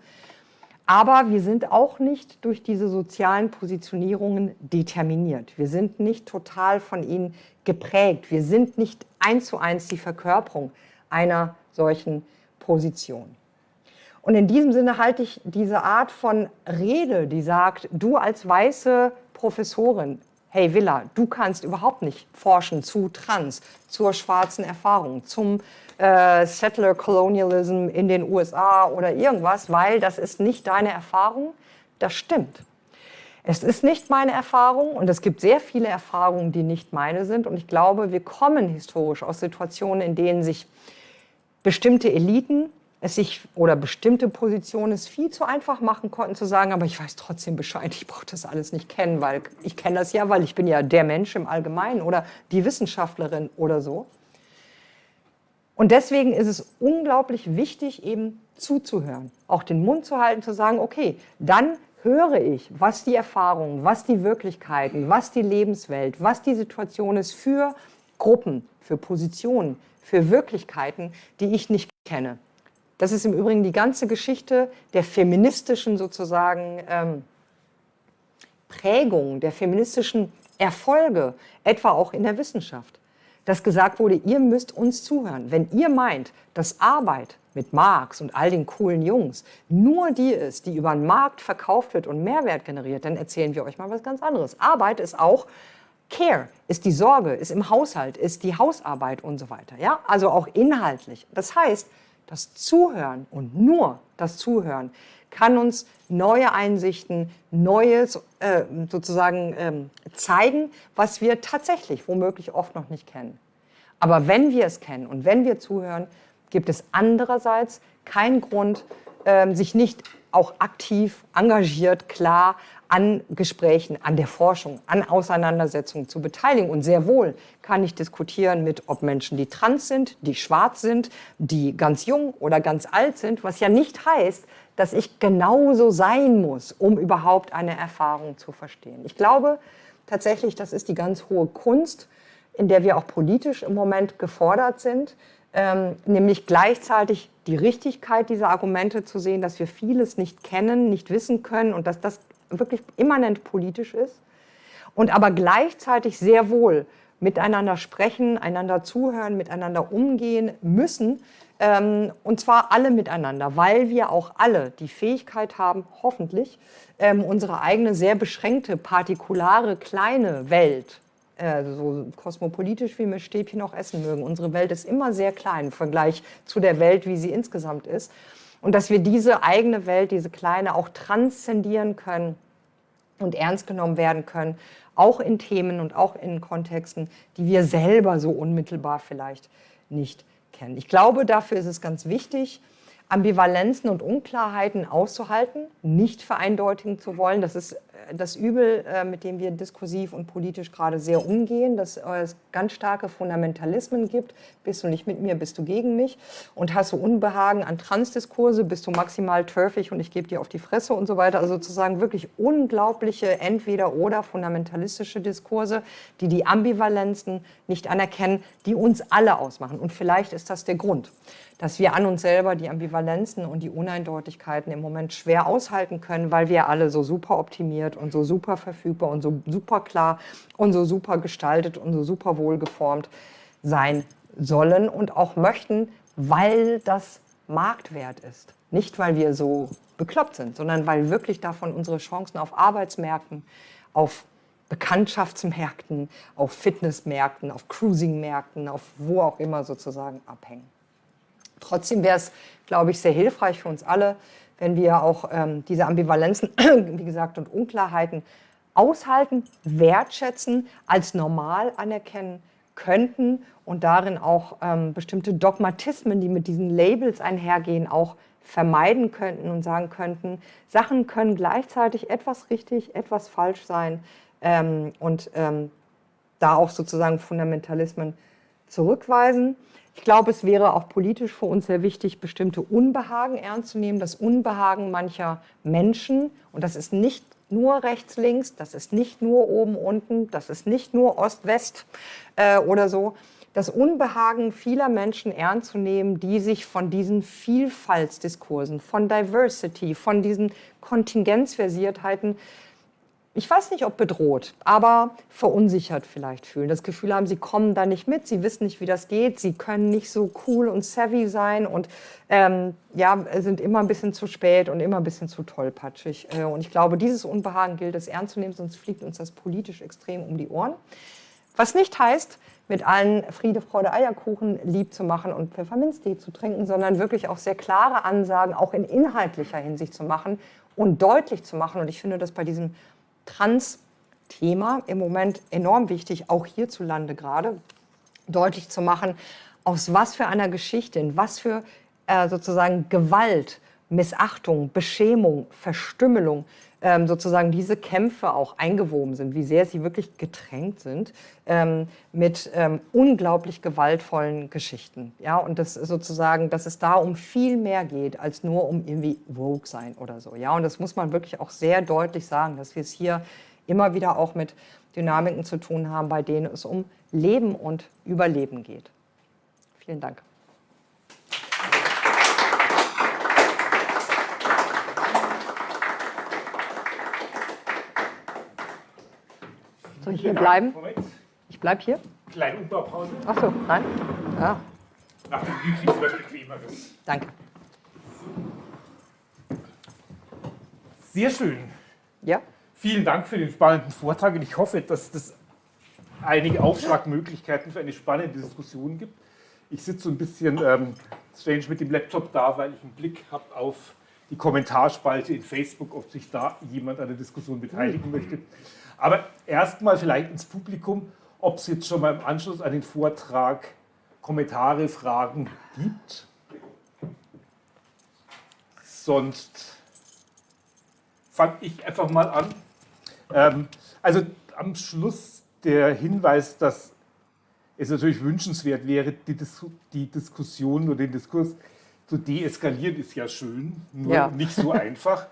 aber wir sind auch nicht durch diese sozialen Positionierungen determiniert. Wir sind nicht total von ihnen geprägt. Wir sind nicht eins zu eins die Verkörperung einer solchen Position. Und in diesem Sinne halte ich diese Art von Rede, die sagt, du als weiße Professorin, hey Villa, du kannst überhaupt nicht forschen zu Trans, zur schwarzen Erfahrung, zum äh, Settler Colonialism in den USA oder irgendwas, weil das ist nicht deine Erfahrung. Das stimmt. Es ist nicht meine Erfahrung und es gibt sehr viele Erfahrungen, die nicht meine sind. Und ich glaube, wir kommen historisch aus Situationen, in denen sich bestimmte Eliten es sich oder bestimmte Positionen es viel zu einfach machen konnten, zu sagen, aber ich weiß trotzdem Bescheid, ich brauche das alles nicht kennen, weil ich kenne das ja, weil ich bin ja der Mensch im Allgemeinen oder die Wissenschaftlerin oder so. Und deswegen ist es unglaublich wichtig, eben zuzuhören, auch den Mund zu halten, zu sagen, okay, dann höre ich, was die Erfahrungen, was die Wirklichkeiten, was die Lebenswelt, was die Situation ist für Gruppen, für Positionen, für Wirklichkeiten, die ich nicht kenne. Das ist im Übrigen die ganze Geschichte der feministischen sozusagen ähm, Prägung, der feministischen Erfolge, etwa auch in der Wissenschaft. Dass gesagt wurde, ihr müsst uns zuhören. Wenn ihr meint, dass Arbeit mit Marx und all den coolen Jungs nur die ist, die über den Markt verkauft wird und Mehrwert generiert, dann erzählen wir euch mal was ganz anderes. Arbeit ist auch Care, ist die Sorge, ist im Haushalt, ist die Hausarbeit und so weiter. Ja? Also auch inhaltlich. Das heißt, das Zuhören und nur das Zuhören kann uns neue Einsichten, Neues äh, sozusagen ähm, zeigen, was wir tatsächlich womöglich oft noch nicht kennen. Aber wenn wir es kennen und wenn wir zuhören, gibt es andererseits keinen Grund, äh, sich nicht auch aktiv, engagiert, klar an Gesprächen, an der Forschung, an Auseinandersetzungen zu beteiligen. Und sehr wohl kann ich diskutieren mit, ob Menschen, die trans sind, die schwarz sind, die ganz jung oder ganz alt sind, was ja nicht heißt, dass ich genauso sein muss, um überhaupt eine Erfahrung zu verstehen. Ich glaube tatsächlich, das ist die ganz hohe Kunst, in der wir auch politisch im Moment gefordert sind, ähm, nämlich gleichzeitig die Richtigkeit dieser Argumente zu sehen, dass wir vieles nicht kennen, nicht wissen können und dass das wirklich immanent politisch ist und aber gleichzeitig sehr wohl miteinander sprechen, einander zuhören, miteinander umgehen müssen, ähm, und zwar alle miteinander, weil wir auch alle die Fähigkeit haben, hoffentlich, ähm, unsere eigene sehr beschränkte, partikulare, kleine Welt, äh, so kosmopolitisch wie wir Stäbchen auch essen mögen, unsere Welt ist immer sehr klein im Vergleich zu der Welt, wie sie insgesamt ist, und dass wir diese eigene Welt, diese kleine, auch transzendieren können und ernst genommen werden können, auch in Themen und auch in Kontexten, die wir selber so unmittelbar vielleicht nicht kennen. Ich glaube, dafür ist es ganz wichtig, Ambivalenzen und Unklarheiten auszuhalten, nicht vereindeutigen zu wollen. Das ist das Übel, äh, mit dem wir diskursiv und politisch gerade sehr umgehen, dass es ganz starke Fundamentalismen gibt. Bist du nicht mit mir, bist du gegen mich. Und hast du Unbehagen an Transdiskurse, bist du maximal turfig und ich gebe dir auf die Fresse und so weiter. Also sozusagen wirklich unglaubliche Entweder-oder fundamentalistische Diskurse, die die Ambivalenzen nicht anerkennen, die uns alle ausmachen. Und vielleicht ist das der Grund dass wir an uns selber die Ambivalenzen und die Uneindeutigkeiten im Moment schwer aushalten können, weil wir alle so super optimiert und so super verfügbar und so super klar und so super gestaltet und so super wohlgeformt sein sollen und auch möchten, weil das Marktwert ist. Nicht, weil wir so bekloppt sind, sondern weil wirklich davon unsere Chancen auf Arbeitsmärkten, auf Bekanntschaftsmärkten, auf Fitnessmärkten, auf Cruisingmärkten, auf wo auch immer sozusagen abhängen. Trotzdem wäre es, glaube ich, sehr hilfreich für uns alle, wenn wir auch ähm, diese Ambivalenzen, wie gesagt, und Unklarheiten aushalten, wertschätzen, als normal anerkennen könnten und darin auch ähm, bestimmte Dogmatismen, die mit diesen Labels einhergehen, auch vermeiden könnten und sagen könnten, Sachen können gleichzeitig etwas richtig, etwas falsch sein ähm, und ähm, da auch sozusagen Fundamentalismen zurückweisen. Ich glaube, es wäre auch politisch für uns sehr wichtig, bestimmte Unbehagen ernst zu nehmen. Das Unbehagen mancher Menschen, und das ist nicht nur rechts, links, das ist nicht nur oben, unten, das ist nicht nur Ost, West äh, oder so. Das Unbehagen vieler Menschen ernst zu nehmen, die sich von diesen Vielfaltsdiskursen, von Diversity, von diesen Kontingenzversiertheiten ich weiß nicht, ob bedroht, aber verunsichert vielleicht fühlen. Das Gefühl haben, sie kommen da nicht mit, sie wissen nicht, wie das geht, sie können nicht so cool und savvy sein und ähm, ja, sind immer ein bisschen zu spät und immer ein bisschen zu tollpatschig. Äh, und ich glaube, dieses Unbehagen gilt es ernst zu nehmen, sonst fliegt uns das politisch extrem um die Ohren. Was nicht heißt, mit allen Friede, Freude, Eierkuchen lieb zu machen und Pfefferminztee zu trinken, sondern wirklich auch sehr klare Ansagen, auch in inhaltlicher Hinsicht zu machen und deutlich zu machen. Und ich finde das bei diesem Trans-Thema im Moment enorm wichtig, auch hierzulande gerade, deutlich zu machen, aus was für einer Geschichte, in was für äh, sozusagen Gewalt, Missachtung, Beschämung, Verstümmelung, sozusagen diese Kämpfe auch eingewoben sind, wie sehr sie wirklich getränkt sind ähm, mit ähm, unglaublich gewaltvollen Geschichten. Ja, und das sozusagen, dass es da um viel mehr geht als nur um irgendwie woke sein oder so. Ja, und das muss man wirklich auch sehr deutlich sagen, dass wir es hier immer wieder auch mit Dynamiken zu tun haben, bei denen es um Leben und Überleben geht. Vielen Dank. Soll ich hier bleiben? Ich bleibe hier? Kleine Umbaupause. Ach so, nein? Ja. Nach dem Glühwein was Bequemeres. Danke. Sehr schön. Ja? Vielen Dank für den spannenden Vortrag und ich hoffe, dass das einige Aufschlagmöglichkeiten für eine spannende Diskussion gibt. Ich sitze so ein bisschen ähm, strange mit dem Laptop da, weil ich einen Blick habe auf die Kommentarspalte in Facebook, ob sich da jemand an der Diskussion beteiligen möchte. Aber erstmal vielleicht ins Publikum, ob es jetzt schon mal im Anschluss an den Vortrag Kommentare, Fragen gibt. Sonst fange ich einfach mal an. Ähm, also am Schluss der Hinweis, dass es natürlich wünschenswert wäre, die, Dis die Diskussion oder den Diskurs zu deeskalieren, ist ja schön, nur Ja. nicht so einfach.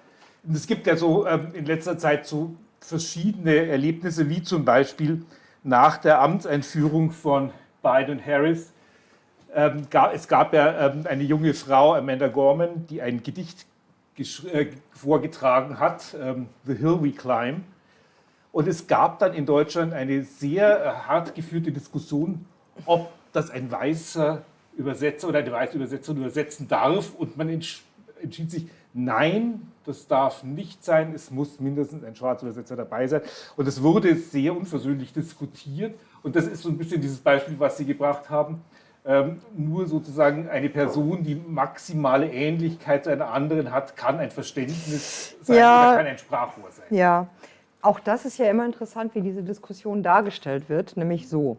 Und es gibt ja so ähm, in letzter Zeit so verschiedene Erlebnisse, wie zum Beispiel nach der Amtseinführung von Biden und Harris. Ähm, gab, es gab ja ähm, eine junge Frau, Amanda Gorman, die ein Gedicht äh, vorgetragen hat, ähm, The Hill We Climb. Und es gab dann in Deutschland eine sehr äh, hart geführte Diskussion, ob das ein weißer Übersetzer oder eine weiße Übersetzerin übersetzen darf. Und man entschied sich, nein, das darf nicht sein, es muss mindestens ein schwarzer Übersetzer dabei sein. Und es wurde sehr unversöhnlich diskutiert. Und das ist so ein bisschen dieses Beispiel, was Sie gebracht haben. Ähm, nur sozusagen eine Person, die maximale Ähnlichkeit zu einer anderen hat, kann ein Verständnis sein Ja. oder kann ein Sprachrohr sein. Ja, auch das ist ja immer interessant, wie diese Diskussion dargestellt wird, nämlich so.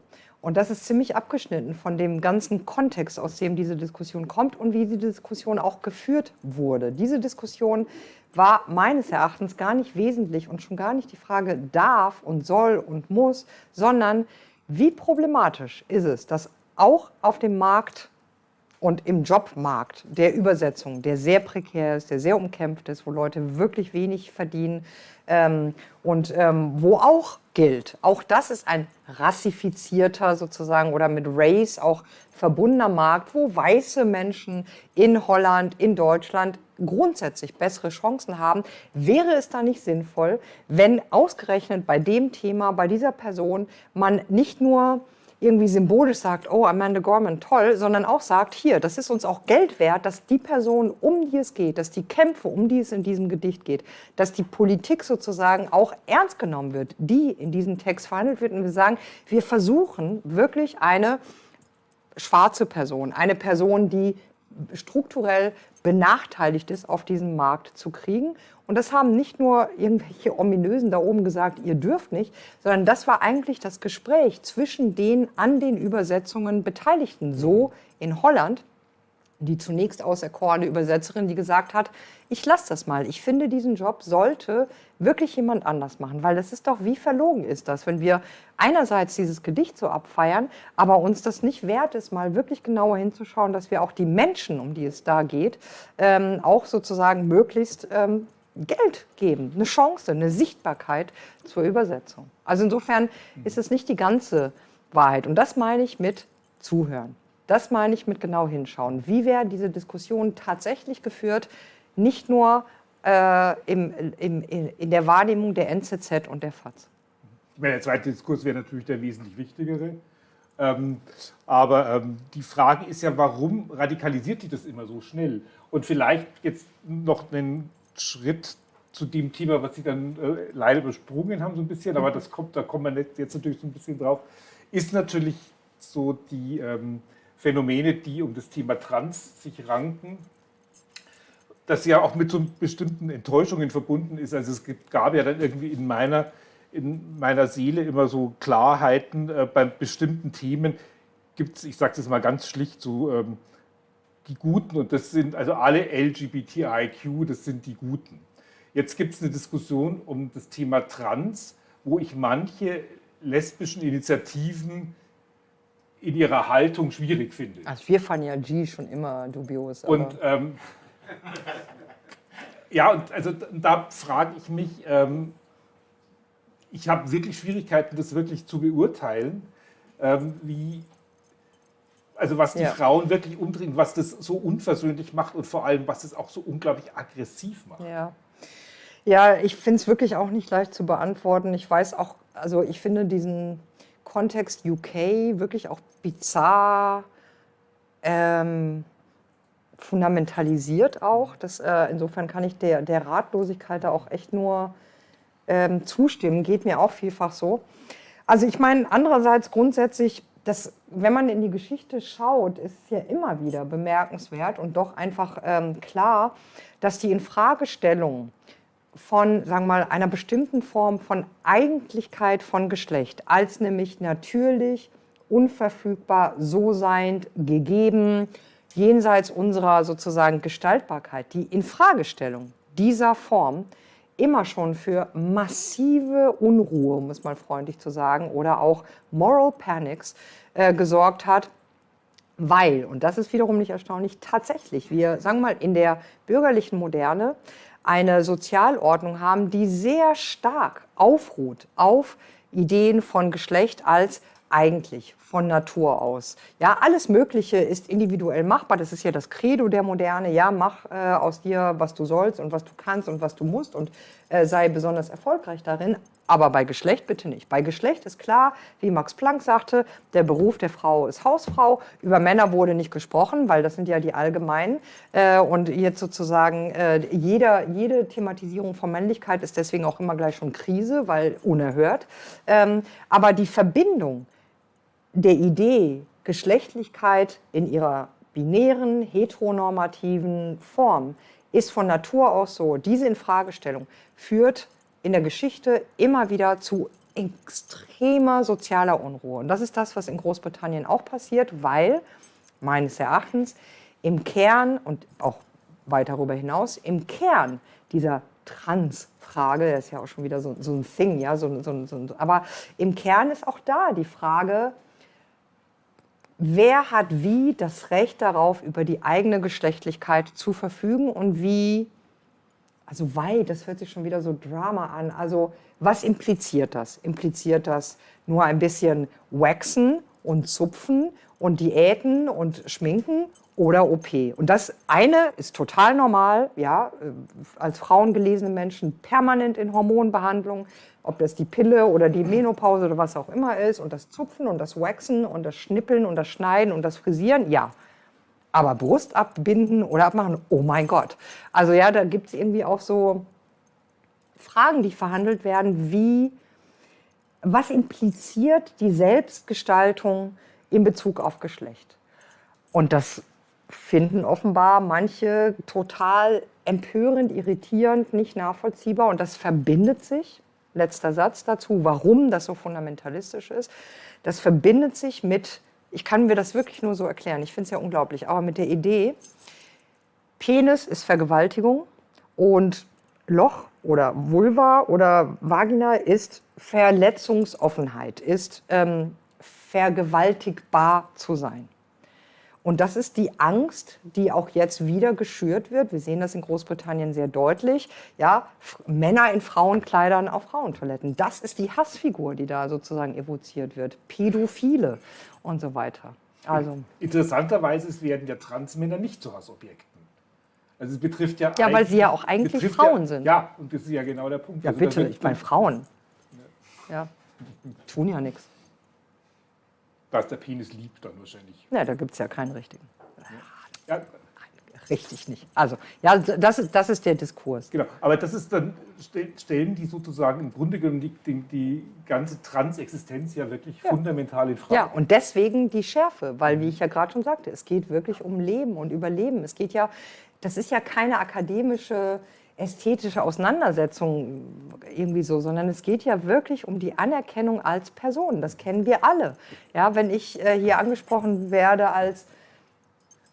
Und das ist ziemlich abgeschnitten von dem ganzen Kontext, aus dem diese Diskussion kommt und wie die Diskussion auch geführt wurde. Diese Diskussion war meines Erachtens gar nicht wesentlich und schon gar nicht die Frage darf und soll und muss, sondern wie problematisch ist es, dass auch auf dem Markt und im Jobmarkt der Übersetzung, der sehr prekär ist, der sehr umkämpft ist, wo Leute wirklich wenig verdienen ähm, und ähm, wo auch gilt, auch das ist ein rassifizierter sozusagen oder mit Race auch verbundener Markt, wo weiße Menschen in Holland, in Deutschland grundsätzlich bessere Chancen haben, wäre es da nicht sinnvoll, wenn ausgerechnet bei dem Thema, bei dieser Person man nicht nur irgendwie symbolisch sagt, oh, Amanda Gorman, toll, sondern auch sagt, hier, das ist uns auch Geld wert, dass die Person, um die es geht, dass die Kämpfe, um die es in diesem Gedicht geht, dass die Politik sozusagen auch ernst genommen wird, die in diesem Text verhandelt wird. Und wir sagen, wir versuchen wirklich eine schwarze Person, eine Person, die strukturell benachteiligt ist, auf diesen Markt zu kriegen. Und das haben nicht nur irgendwelche Ominösen da oben gesagt, ihr dürft nicht, sondern das war eigentlich das Gespräch zwischen den an den Übersetzungen Beteiligten. So in Holland, die zunächst auserkorene Übersetzerin, die gesagt hat, ich lasse das mal. Ich finde, diesen Job sollte wirklich jemand anders machen, weil das ist doch, wie verlogen ist das, wenn wir einerseits dieses Gedicht so abfeiern, aber uns das nicht wert ist, mal wirklich genauer hinzuschauen, dass wir auch die Menschen, um die es da geht, ähm, auch sozusagen möglichst ähm, Geld geben, eine Chance, eine Sichtbarkeit zur Übersetzung. Also insofern ist es nicht die ganze Wahrheit. Und das meine ich mit Zuhören. Das meine ich mit genau hinschauen. Wie werden diese Diskussionen tatsächlich geführt, nicht nur äh, im, im, in, der Wahrnehmung der NZZ und der FAZ. Der zweite Diskurs wäre natürlich der wesentlich wichtigere. Ähm, aber ähm, die Frage ist ja, warum radikalisiert sich das immer so schnell? Und vielleicht jetzt noch einen Schritt zu dem Thema, was Sie dann äh, leider übersprungen haben, so ein bisschen, aber das kommt, da kommen wir jetzt natürlich so ein bisschen drauf, ist natürlich so die ähm, Phänomene, die um das Thema Trans sich ranken, das ja auch mit so bestimmten Enttäuschungen verbunden ist. Also es gab ja dann irgendwie in meiner, in meiner Seele immer so Klarheiten äh, bei bestimmten Themen. Gibt es, ich sage das mal ganz schlicht, so ähm, die Guten und das sind also alle LGBTIQ, das sind die Guten. Jetzt gibt es eine Diskussion um das Thema Trans, wo ich manche lesbischen Initiativen in ihrer Haltung schwierig finde. Also wir fanden ja G schon immer dubios. Und ähm, ja, und also da frage ich mich, ähm, ich habe wirklich Schwierigkeiten, das wirklich zu beurteilen, ähm, wie, also was die ja. Frauen wirklich umdrehen, was das so unversöhnlich macht und vor allem, was es auch so unglaublich aggressiv macht. Ja, ja ich finde es wirklich auch nicht leicht zu beantworten. Ich weiß auch, also ich finde diesen Kontext UK wirklich auch bizarr ähm, fundamentalisiert auch. Das, äh, insofern kann ich der, der Ratlosigkeit da auch echt nur ähm, zustimmen. Geht mir auch vielfach so. Also ich meine, andererseits grundsätzlich, dass, wenn man in die Geschichte schaut, ist es ja immer wieder bemerkenswert und doch einfach ähm, klar, dass die Infragestellung von, sagen wir mal, einer bestimmten Form von Eigentlichkeit von Geschlecht, als nämlich natürlich, unverfügbar, so seiend, gegeben, jenseits unserer sozusagen Gestaltbarkeit, die Infragestellung dieser Form immer schon für massive Unruhe, um es mal freundlich zu sagen, oder auch Moral Panics äh, gesorgt hat, weil, und das ist wiederum nicht erstaunlich, tatsächlich wir, sagen wir mal, in der bürgerlichen Moderne eine Sozialordnung haben, die sehr stark aufruht auf Ideen von Geschlecht als eigentlich von Natur aus. Ja, alles Mögliche ist individuell machbar. Das ist ja das Credo der Moderne. Ja, mach äh, aus dir, was du sollst und was du kannst und was du musst und äh, sei besonders erfolgreich darin. Aber bei Geschlecht bitte nicht. Bei Geschlecht ist klar, wie Max Planck sagte, der Beruf der Frau ist Hausfrau. Über Männer wurde nicht gesprochen, weil das sind ja die allgemeinen. Äh, und jetzt sozusagen äh, jeder, jede Thematisierung von Männlichkeit ist deswegen auch immer gleich schon Krise, weil unerhört. Ähm, aber die Verbindung der Idee, Geschlechtlichkeit in ihrer binären, heteronormativen Form ist von Natur aus so. Diese Infragestellung führt in der Geschichte immer wieder zu extremer sozialer Unruhe. Und das ist das, was in Großbritannien auch passiert, weil meines Erachtens im Kern und auch weit darüber hinaus, im Kern dieser Trans-Frage, das ist ja auch schon wieder so, so ein Thing, ja, so, so, aber im Kern ist auch da die Frage, wer hat wie das Recht darauf, über die eigene Geschlechtlichkeit zu verfügen und wie, also weit, das hört sich schon wieder so Drama an. Also was impliziert das? Impliziert das nur ein bisschen Waxen und Zupfen und Diäten und Schminken oder OP. Und das eine ist total normal, ja, äh, als Frauen gelesene Menschen permanent in Hormonbehandlung, ob das die Pille oder die Menopause oder was auch immer ist und das Zupfen und das Waxen und das Schnippeln und das Schneiden und das Frisieren, ja. Aber Brust abbinden oder abmachen, oh mein Gott. Also ja, da gibt es irgendwie auch so Fragen, die verhandelt werden, wie, was impliziert die Selbstgestaltung in Bezug auf Geschlecht? Und das finden offenbar manche total empörend, irritierend, nicht nachvollziehbar. Und das verbindet sich, letzter Satz dazu, warum das so fundamentalistisch ist, das verbindet sich mit, ich kann mir das wirklich nur so erklären, ich finde es ja unglaublich, aber mit der Idee, Penis ist Vergewaltigung und Loch oder Vulva oder Vagina ist Verletzungsoffenheit, ist ähm, vergewaltigbar zu sein. Und das ist die Angst, die auch jetzt wieder geschürt wird. Wir sehen das in Großbritannien sehr deutlich. Ja, Männer in Frauenkleidern auf Frauentoiletten. Das ist die Hassfigur, die da sozusagen evoziert wird. Pädophile und so weiter. Also. Interessanterweise werden ja Transmänner nicht zu Hassobjekten. Also es betrifft ja. Ja, weil sie ja auch eigentlich Frauen ja, sind. Ja, und das ist ja genau der Punkt. Ja, also bitte, ich meine Frauen. Ja. Tun ja nichts. Was der Penis liebt dann wahrscheinlich. Ja, da gibt es ja keinen richtigen. Ja. Richtig nicht. Also, ja, das ist, das ist der Diskurs. Genau, aber das ist dann, stellen die sozusagen im Grunde genommen die, die, die ganze Transexistenz ja wirklich ja. fundamental in Frage. Ja, und deswegen die Schärfe, weil, wie ich ja gerade schon sagte, es geht wirklich um Leben und Überleben. Es geht ja, das ist ja keine akademische ästhetische Auseinandersetzung irgendwie so, sondern es geht ja wirklich um die Anerkennung als Person. Das kennen wir alle. Ja, wenn ich äh, hier angesprochen werde als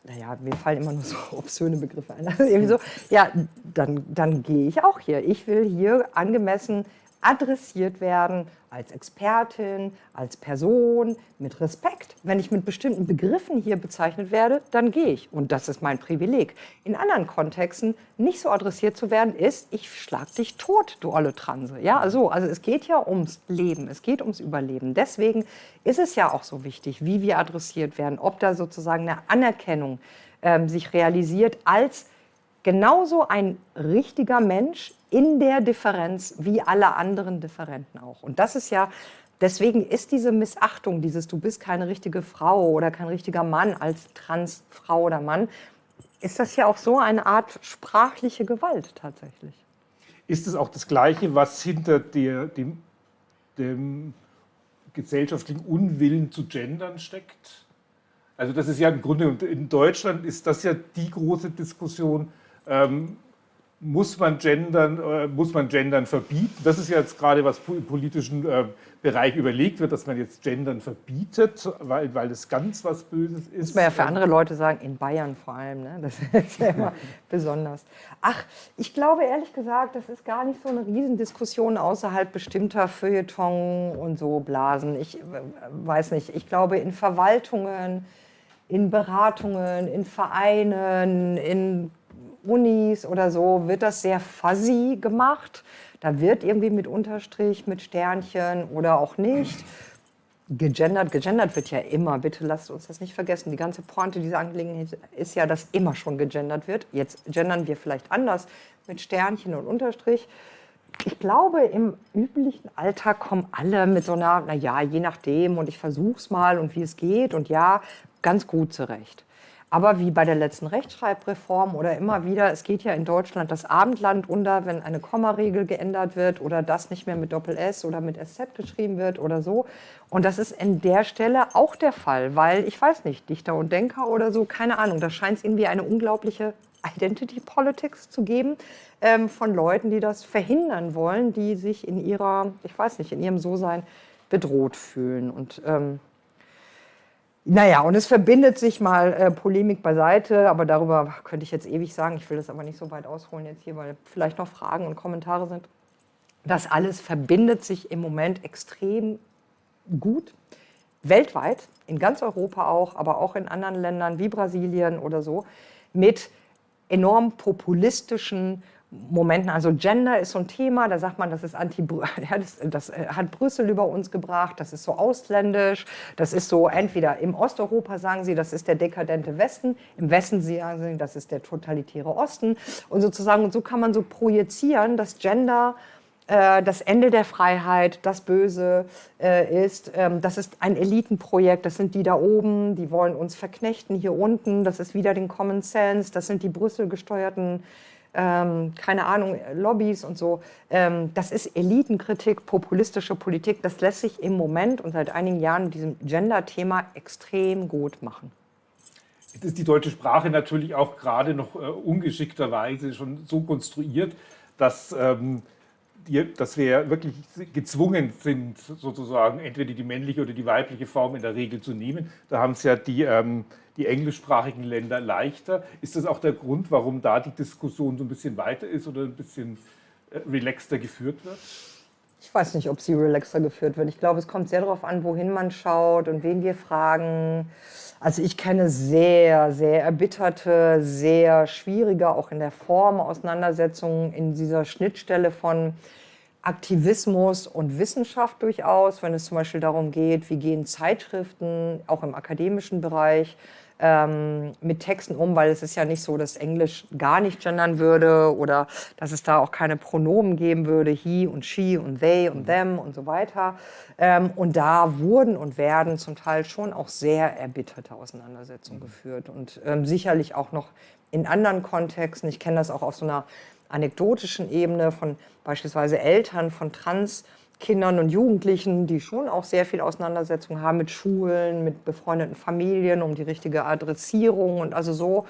naja, mir fallen immer nur so obszöne Begriffe ein. Also irgendwie so, ja, dann, dann gehe ich auch hier. Ich will hier angemessen adressiert werden als Expertin, als Person, mit Respekt. Wenn ich mit bestimmten Begriffen hier bezeichnet werde, dann gehe ich. Und das ist mein Privileg. In anderen Kontexten nicht so adressiert zu werden, ist, ich schlag dich tot, du olle Transe. Ja, also, also es geht ja ums Leben, es geht ums Überleben. Deswegen ist es ja auch so wichtig, wie wir adressiert werden, ob da sozusagen eine Anerkennung ähm, sich realisiert als genauso ein richtiger Mensch in der Differenz wie alle anderen Differenten auch. Und das ist ja, deswegen ist diese Missachtung, dieses du bist keine richtige Frau oder kein richtiger Mann als Transfrau oder Mann, ist das ja auch so eine Art sprachliche Gewalt tatsächlich. Ist es auch das Gleiche, was hinter der, dem, dem gesellschaftlichen Unwillen zu gendern steckt? Also das ist ja im Grunde, in Deutschland ist das ja die große Diskussion, ähm, muss man gendern, äh, muss man gendern verbieten? Das ist jetzt gerade, was im politischen äh, Bereich überlegt wird, dass man jetzt gendern verbietet, weil, weil das ganz was Böses ist. Muss man ja für andere Leute sagen, in Bayern vor allem, ne? das ist ja immer besonders. Ach, ich glaube ehrlich gesagt, das ist gar nicht so eine Riesendiskussion außerhalb bestimmter Feuilleton und so Blasen. Ich äh, weiß nicht, ich glaube in Verwaltungen, in Beratungen, in Vereinen, in Unis oder so wird das sehr fuzzy gemacht. Da wird irgendwie mit Unterstrich, mit Sternchen oder auch nicht gegendert. Gegendert wird ja immer, bitte lasst uns das nicht vergessen. Die ganze Pointe dieser Angelegenheit ist ja, dass immer schon gegendert wird. Jetzt gendern wir vielleicht anders mit Sternchen und Unterstrich. Ich glaube, im üblichen Alltag kommen alle mit so einer, naja, je nachdem und ich versuch's mal und wie es geht und ja, ganz gut zurecht. Aber wie bei der letzten Rechtschreibreform oder immer wieder, es geht ja in Deutschland das Abendland unter, wenn eine Kommaregel geändert wird oder das nicht mehr mit Doppel-S oder mit SZ geschrieben wird oder so. Und das ist in der Stelle auch der Fall, weil ich weiß nicht, Dichter und Denker oder so, keine Ahnung, da scheint es irgendwie eine unglaubliche Identity Politics zu geben ähm, von Leuten, die das verhindern wollen, die sich in ihrer, ich weiß nicht, in ihrem So-Sein bedroht fühlen. Und ähm, naja, und es verbindet sich mal äh, Polemik beiseite, aber darüber könnte ich jetzt ewig sagen. Ich will das aber nicht so weit ausholen jetzt hier, weil vielleicht noch Fragen und Kommentare sind. Das alles verbindet sich im Moment extrem gut, weltweit, in ganz Europa auch, aber auch in anderen Ländern wie Brasilien oder so, mit enorm populistischen Momenten, also Gender ist so ein Thema, da sagt man, das ist anti, ja, das, das, äh, hat Brüssel über uns gebracht, das ist so ausländisch, das ist so entweder im Osteuropa sagen sie, das ist der dekadente Westen, im Westen sagen sie, das ist der totalitäre Osten. Und sozusagen, so kann man so projizieren, dass Gender äh, das Ende der Freiheit, das Böse äh, ist, ähm, das ist ein Elitenprojekt, das sind die da oben, die wollen uns verknechten hier unten, das ist wieder den Common Sense, das sind die Brüssel gesteuerten ähm, keine Ahnung, Lobbys und so. Ähm, das ist Elitenkritik, populistische Politik. Das lässt sich im Moment und seit einigen Jahren mit diesem Gender-Thema extrem gut machen. Jetzt ist die deutsche Sprache natürlich auch gerade noch äh, ungeschickterweise schon so konstruiert, dass, ähm, die, dass wir wirklich gezwungen sind, sozusagen entweder die männliche oder die weibliche Form in der Regel zu nehmen. Da haben es ja die ähm, die englischsprachigen Länder leichter. Ist das auch der Grund, warum da die Diskussion so ein bisschen weiter ist oder ein bisschen äh, relaxter geführt wird? Ich weiß nicht, ob sie relaxer geführt wird. Ich glaube, es kommt sehr darauf an, wohin man schaut und wen wir fragen. Also ich kenne sehr, sehr erbitterte, sehr schwierige, auch in der Form Auseinandersetzungen in dieser Schnittstelle von Aktivismus und Wissenschaft durchaus, wenn es zum Beispiel darum geht, wie gehen Zeitschriften auch im akademischen Bereich ähm, mit Texten um, weil es ist ja nicht so, dass Englisch gar nicht gendern würde oder dass es da auch keine Pronomen geben würde, he und she und they und them und so weiter. Ähm, und da wurden und werden zum Teil schon auch sehr erbitterte Auseinandersetzungen geführt und ähm, sicherlich auch noch in anderen Kontexten. Ich kenne das auch auf so einer anekdotischen Ebene von beispielsweise Eltern von Trans- Kindern und Jugendlichen, die schon auch sehr viel Auseinandersetzung haben mit Schulen, mit befreundeten Familien, um die richtige Adressierung und also so.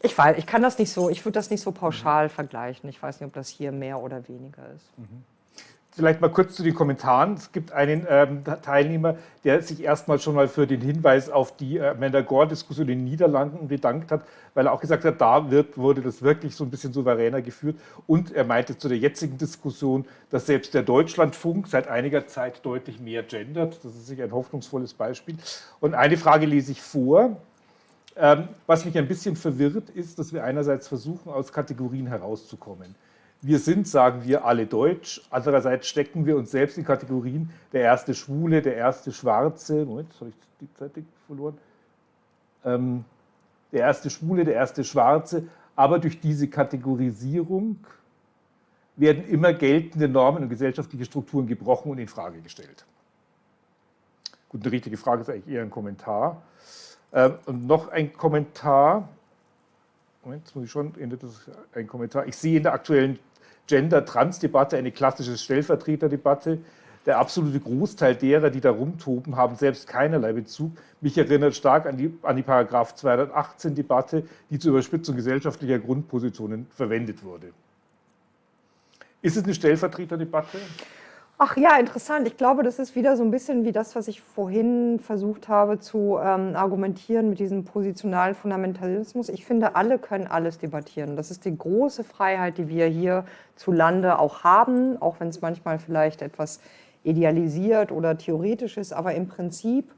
Ich weiß, ich kann das nicht so, ich würde das nicht so pauschal vergleichen. Ich weiß nicht, ob das hier mehr oder weniger ist. Mhm. Vielleicht mal kurz zu den Kommentaren. Es gibt einen ähm, Teilnehmer, der sich erstmal schon mal für den Hinweis auf die äh, Amanda Gore-Diskussion in den Niederlanden bedankt hat, weil er auch gesagt hat, da wird, wurde das wirklich so ein bisschen souveräner geführt. Und er meinte zu der jetzigen Diskussion, dass selbst der Deutschlandfunk seit einiger Zeit deutlich mehr gendert. Das ist sicher ein hoffnungsvolles Beispiel. Und eine Frage lese ich vor. Ähm, was mich ein bisschen verwirrt, ist, dass wir einerseits versuchen, aus Kategorien herauszukommen wir sind, sagen wir, alle deutsch. Andererseits stecken wir uns selbst in Kategorien, der erste Schwule, der erste Schwarze, Moment, habe ich die Zeit verloren, ähm, der erste Schwule, der erste Schwarze, aber durch diese Kategorisierung werden immer geltende Normen und gesellschaftliche Strukturen gebrochen und in Frage gestellt. Gut, eine richtige Frage ist eigentlich eher ein Kommentar. Ähm, und noch ein Kommentar. Moment, jetzt muss ich schon, das ein Kommentar. Ich sehe in der aktuellen Gender-Trans-Debatte eine klassische Stellvertreterdebatte. Der absolute Großteil derer, die da rumtoben, haben selbst keinerlei Bezug. Mich erinnert stark an die, an die Paragraph 218-Debatte, die zur Überspitzung gesellschaftlicher Grundpositionen verwendet wurde. Ist es eine Stellvertreterdebatte? Ach ja, interessant. Ich glaube, das ist wieder so ein bisschen wie das, was ich vorhin versucht habe zu ähm, argumentieren mit diesem positionalen Fundamentalismus. Ich finde, alle können alles debattieren. Das ist die große Freiheit, die wir hier zu Lande auch haben, auch wenn es manchmal vielleicht etwas idealisiert oder theoretisch ist, aber im Prinzip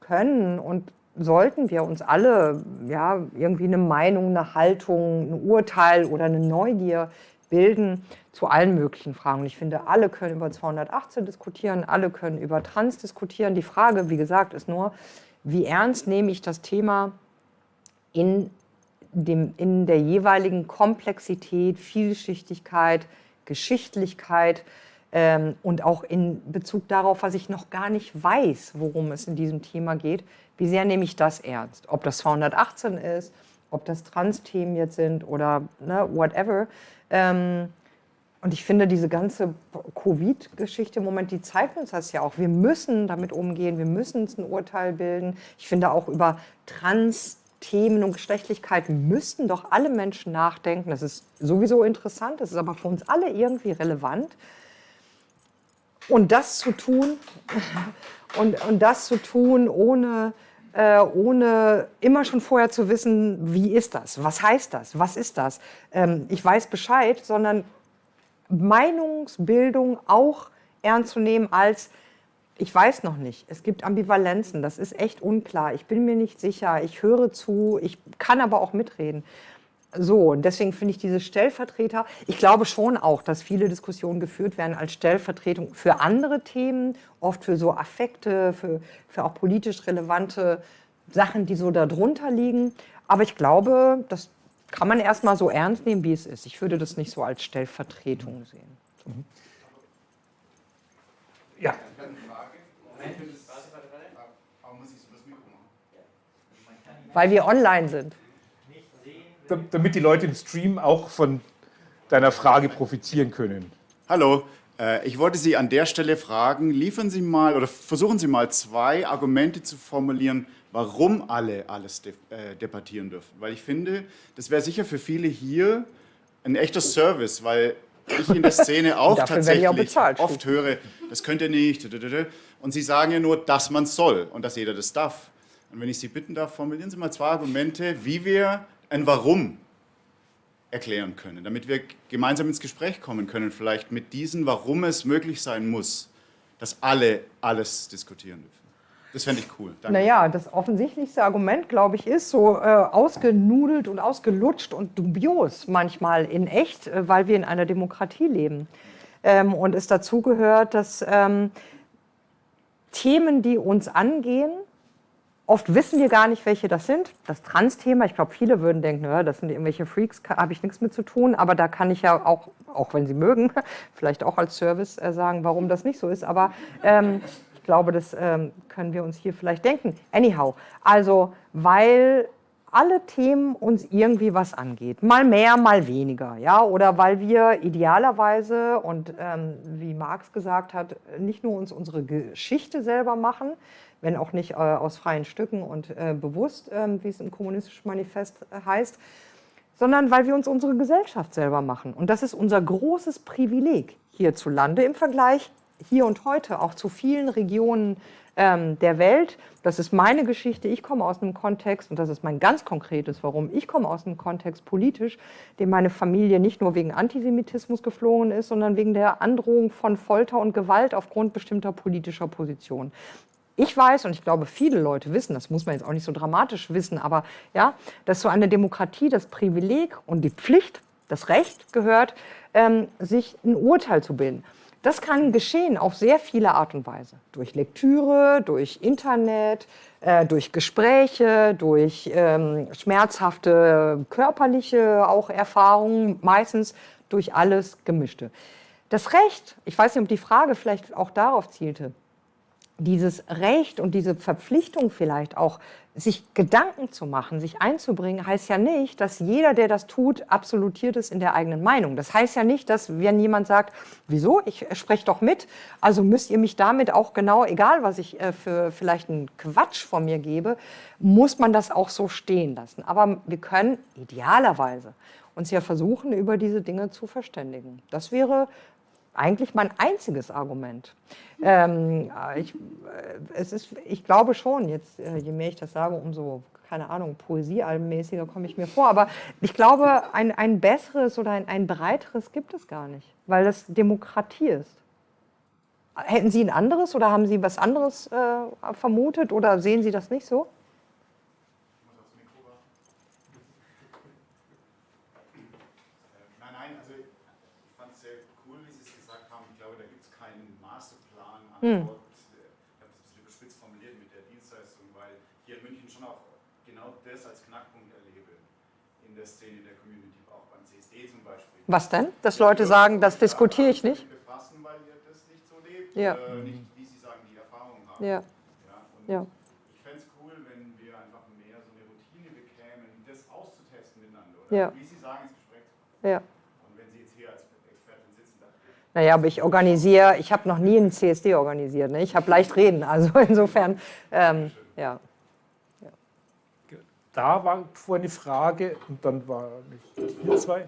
können und sollten wir uns alle ja, irgendwie eine Meinung, eine Haltung, ein Urteil oder eine Neugier bilden zu allen möglichen Fragen. Ich finde, alle können über 218 diskutieren, alle können über Trans diskutieren. Die Frage, wie gesagt, ist nur, wie ernst nehme ich das Thema in, dem, in der jeweiligen Komplexität, Vielschichtigkeit, Geschichtlichkeit ähm, und auch in Bezug darauf, was ich noch gar nicht weiß, worum es in diesem Thema geht. Wie sehr nehme ich das ernst? Ob das 218 ist, ob das Trans-Themen jetzt sind oder ne, whatever. Ähm, und ich finde, diese ganze Covid-Geschichte im Moment, die zeigt uns das ja auch. Wir müssen damit umgehen, wir müssen uns ein Urteil bilden. Ich finde auch über Trans-Themen und Geschlechtlichkeit müssten doch alle Menschen nachdenken. Das ist sowieso interessant, das ist aber für uns alle irgendwie relevant. Und das zu tun, und, und das zu tun ohne äh, ohne immer schon vorher zu wissen, wie ist das, was heißt das, was ist das. Ähm, ich weiß Bescheid, sondern Meinungsbildung auch ernst zu nehmen als, ich weiß noch nicht, es gibt Ambivalenzen, das ist echt unklar, ich bin mir nicht sicher, ich höre zu, ich kann aber auch mitreden. So, und deswegen finde ich diese Stellvertreter, ich glaube schon auch, dass viele Diskussionen geführt werden als Stellvertretung für andere Themen, oft für so Affekte, für, für auch politisch relevante Sachen, die so darunter liegen. Aber ich glaube, das kann man erstmal so ernst nehmen, wie es ist. Ich würde das nicht so als Stellvertretung sehen. Mhm. Ja. Weil wir online sind damit die Leute im Stream auch von deiner Frage profitieren können. Hallo, äh, ich wollte Sie an der Stelle fragen, liefern Sie mal oder versuchen Sie mal zwei Argumente zu formulieren, warum alle alles de äh, debattieren dürfen. Weil ich finde, das wäre sicher für viele hier ein echter Service, weil ich in der Szene auch tatsächlich auch bezahlt, oft höre, das könnt ihr nicht. Und Sie sagen ja nur, dass man soll und dass jeder das darf. Und wenn ich Sie bitten darf, formulieren Sie mal zwei Argumente, wie wir ein Warum erklären können, damit wir gemeinsam ins Gespräch kommen können, vielleicht mit diesen, warum es möglich sein muss, dass alle alles diskutieren dürfen. Das fände ich cool. Danke. Naja, das offensichtlichste Argument, glaube ich, ist so äh, ausgenudelt und ausgelutscht und dubios manchmal in echt, äh, weil wir in einer Demokratie leben. Ähm, und es dazu gehört, dass ähm, Themen, die uns angehen, Oft wissen wir gar nicht, welche das sind. Das Trans-Thema, ich glaube, viele würden denken, ja, das sind irgendwelche Freaks, habe ich nichts mit zu tun. Aber da kann ich ja auch, auch wenn Sie mögen, vielleicht auch als Service äh, sagen, warum das nicht so ist. Aber ähm, ich glaube, das ähm, können wir uns hier vielleicht denken. Anyhow, also weil alle Themen uns irgendwie was angeht. Mal mehr, mal weniger. Ja? Oder weil wir idealerweise und ähm, wie Marx gesagt hat, nicht nur uns unsere Geschichte selber machen, wenn auch nicht äh, aus freien Stücken und äh, bewusst, ähm, wie es im Kommunistischen Manifest äh, heißt, sondern weil wir uns unsere Gesellschaft selber machen. Und das ist unser großes Privileg, hierzulande im Vergleich hier und heute auch zu vielen Regionen ähm, der Welt. Das ist meine Geschichte. Ich komme aus einem Kontext, und das ist mein ganz konkretes Warum, ich komme aus einem Kontext politisch, dem meine Familie nicht nur wegen Antisemitismus geflohen ist, sondern wegen der Androhung von Folter und Gewalt aufgrund bestimmter politischer Positionen. Ich weiß, und ich glaube, viele Leute wissen, das muss man jetzt auch nicht so dramatisch wissen, aber ja, dass so eine Demokratie das Privileg und die Pflicht, das Recht gehört, ähm, sich ein Urteil zu bilden. Das kann geschehen auf sehr viele Art und Weise. Durch Lektüre, durch Internet, äh, durch Gespräche, durch ähm, schmerzhafte körperliche auch Erfahrungen, meistens durch alles Gemischte. Das Recht, ich weiß nicht, ob die Frage vielleicht auch darauf zielte, dieses Recht und diese Verpflichtung vielleicht auch, sich Gedanken zu machen, sich einzubringen, heißt ja nicht, dass jeder, der das tut, absolutiert ist in der eigenen Meinung. Das heißt ja nicht, dass wenn jemand sagt, wieso, ich spreche doch mit, also müsst ihr mich damit auch genau, egal was ich äh, für vielleicht einen Quatsch von mir gebe, muss man das auch so stehen lassen. Aber wir können idealerweise uns ja versuchen, über diese Dinge zu verständigen. Das wäre eigentlich mein einziges Argument. Ähm, ich, äh, es ist, ich glaube schon, jetzt, äh, je mehr ich das sage, umso, keine Ahnung, poesiealbenmäßiger komme ich mir vor. Aber ich glaube, ein, ein besseres oder ein, ein breiteres gibt es gar nicht, weil das Demokratie ist. Hätten Sie ein anderes oder haben Sie was anderes äh, vermutet oder sehen Sie das nicht so? Hm. Antwort, ich habe es ein bisschen überspitzt formuliert mit der Dienstleistung, weil hier in München schon auch genau das als Knackpunkt erlebe in der Szene der Community, auch beim CSD zum Beispiel. Was denn? Dass Leute sagen, das diskutiere ich nicht? Befassen, weil ihr das nicht so lebt, ja. äh, nicht wie Sie sagen, die Erfahrung haben. Ja. Ja, ja. Ich fände es cool, wenn wir einfach mehr so eine Routine bekämen, das auszutesten miteinander. Oder ja. wie Sie sagen, ins Gespräch zu kommen. Ja. Naja, aber ich organisiere, ich habe noch nie einen CSD organisiert. Ne? Ich habe leicht reden, also insofern, ähm, ja. ja. Da war vorhin eine Frage und dann war hier zwei.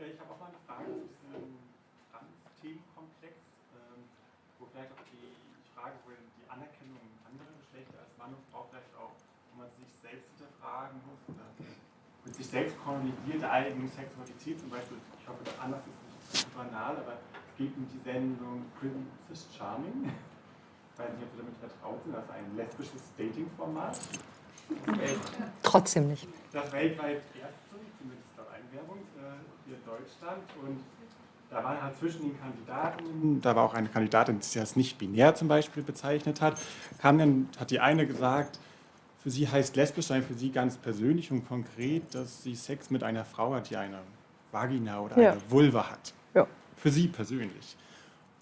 Ich habe auch mal eine Frage zu diesem Trans-Themenkomplex, ähm, wo vielleicht auch die Frage, wo die Anerkennung anderer Geschlechter als Mann und Frau vielleicht auch, wo man sich selbst hinterfragen muss oder mit sich selbst kolonisiert, der eigenen Sexualität zum Beispiel, ich hoffe, das anders ist nicht banal, aber es geht um die Sendung Princess Charming. Ich weiß nicht, ob Sie damit vertraut sind, das ist ein lesbisches Dating-Format. Trotzdem nicht. Das weltweit erste, zumindest laut Einwerbung, äh, hier in Deutschland. Und da waren halt zwischen den Kandidaten, da war auch eine Kandidatin, die sich als nicht binär zum Beispiel bezeichnet hat, kam dann, hat die eine gesagt, für sie heißt lesbisch sein für sie ganz persönlich und konkret, dass sie Sex mit einer Frau hat, die eine Vagina oder ja. eine Vulva hat. Ja. Für sie persönlich.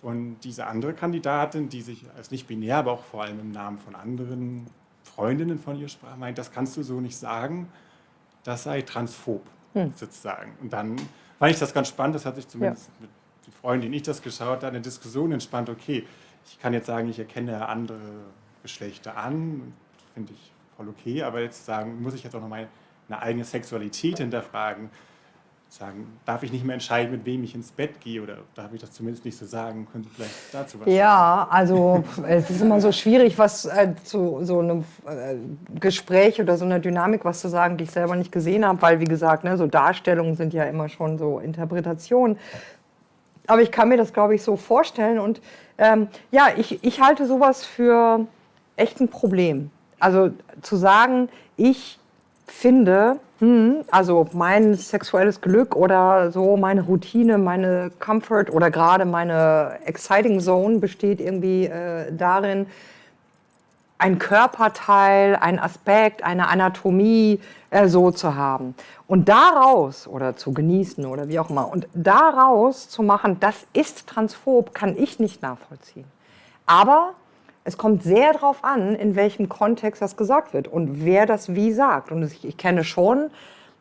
Und diese andere Kandidatin, die sich als nicht binär, aber auch vor allem im Namen von anderen Freundinnen von ihr sprach, meint, das kannst du so nicht sagen, das sei transphob hm. sozusagen. Und dann fand ich das ganz spannend, das hat sich zumindest ja. mit den Freunden, denen ich das geschaut habe, eine Diskussion entspannt, okay, ich kann jetzt sagen, ich erkenne andere Geschlechter an, finde ich voll okay, aber jetzt sagen, muss ich jetzt auch noch meine eigene Sexualität hinterfragen, sagen, darf ich nicht mehr entscheiden, mit wem ich ins Bett gehe oder darf ich das zumindest nicht so sagen? Können Sie vielleicht dazu was sagen? Ja, also es ist immer so schwierig, was äh, zu so einem äh, Gespräch oder so einer Dynamik was zu sagen, die ich selber nicht gesehen habe, weil wie gesagt, ne, so Darstellungen sind ja immer schon so Interpretationen. Aber ich kann mir das, glaube ich, so vorstellen und ähm, ja, ich, ich halte sowas für echt ein Problem. Also zu sagen, ich finde, hm, also mein sexuelles Glück oder so, meine Routine, meine Comfort oder gerade meine Exciting Zone besteht irgendwie äh, darin, ein Körperteil, ein Aspekt, eine Anatomie äh, so zu haben. Und daraus, oder zu genießen oder wie auch immer, und daraus zu machen, das ist transphob, kann ich nicht nachvollziehen. Aber es kommt sehr darauf an, in welchem Kontext das gesagt wird und wer das wie sagt. Und ich, ich kenne schon,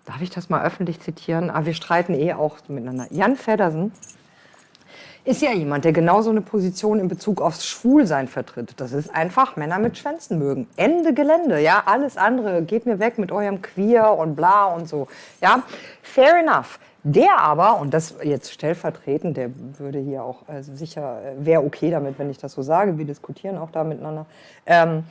darf ich das mal öffentlich zitieren, aber wir streiten eh auch miteinander. Jan Feddersen, ist ja jemand, der genauso eine Position in Bezug aufs Schwulsein vertritt. Das ist einfach Männer mit Schwänzen mögen. Ende Gelände, ja, alles andere geht mir weg mit eurem Queer und bla und so. Ja, fair enough. Der aber, und das jetzt stellvertretend, der würde hier auch äh, sicher, äh, wäre okay damit, wenn ich das so sage, wir diskutieren auch da miteinander, ähm,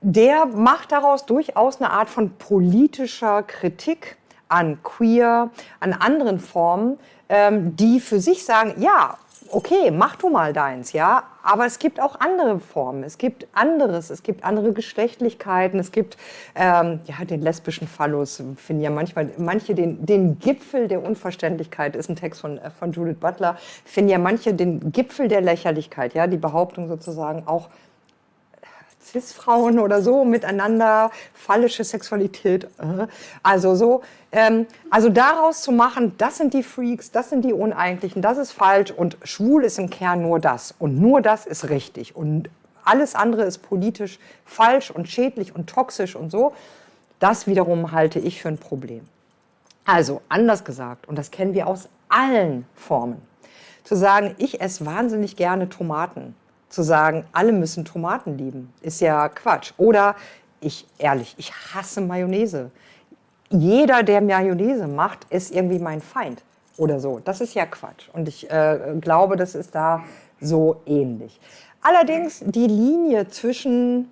der macht daraus durchaus eine Art von politischer Kritik an Queer, an anderen Formen, ähm, die für sich sagen, ja, okay, mach du mal deins, ja, aber es gibt auch andere Formen, es gibt anderes, es gibt andere Geschlechtlichkeiten, es gibt ähm, ja, den lesbischen Phallus, finden ja manchmal, manche den, den Gipfel der Unverständlichkeit, ist ein Text von, äh, von Judith Butler, finden ja manche den Gipfel der Lächerlichkeit, ja, die Behauptung sozusagen auch, Cis-Frauen oder so miteinander, phallische Sexualität, äh. also so. Ähm, also daraus zu machen, das sind die Freaks, das sind die Uneigentlichen, das ist falsch und schwul ist im Kern nur das und nur das ist richtig und alles andere ist politisch falsch und schädlich und toxisch und so. Das wiederum halte ich für ein Problem. Also anders gesagt, und das kennen wir aus allen Formen, zu sagen, ich esse wahnsinnig gerne Tomaten zu sagen, alle müssen Tomaten lieben, ist ja Quatsch. Oder ich, ehrlich, ich hasse Mayonnaise. Jeder, der Mayonnaise macht, ist irgendwie mein Feind oder so. Das ist ja Quatsch. Und ich äh, glaube, das ist da so ähnlich. Allerdings die Linie zwischen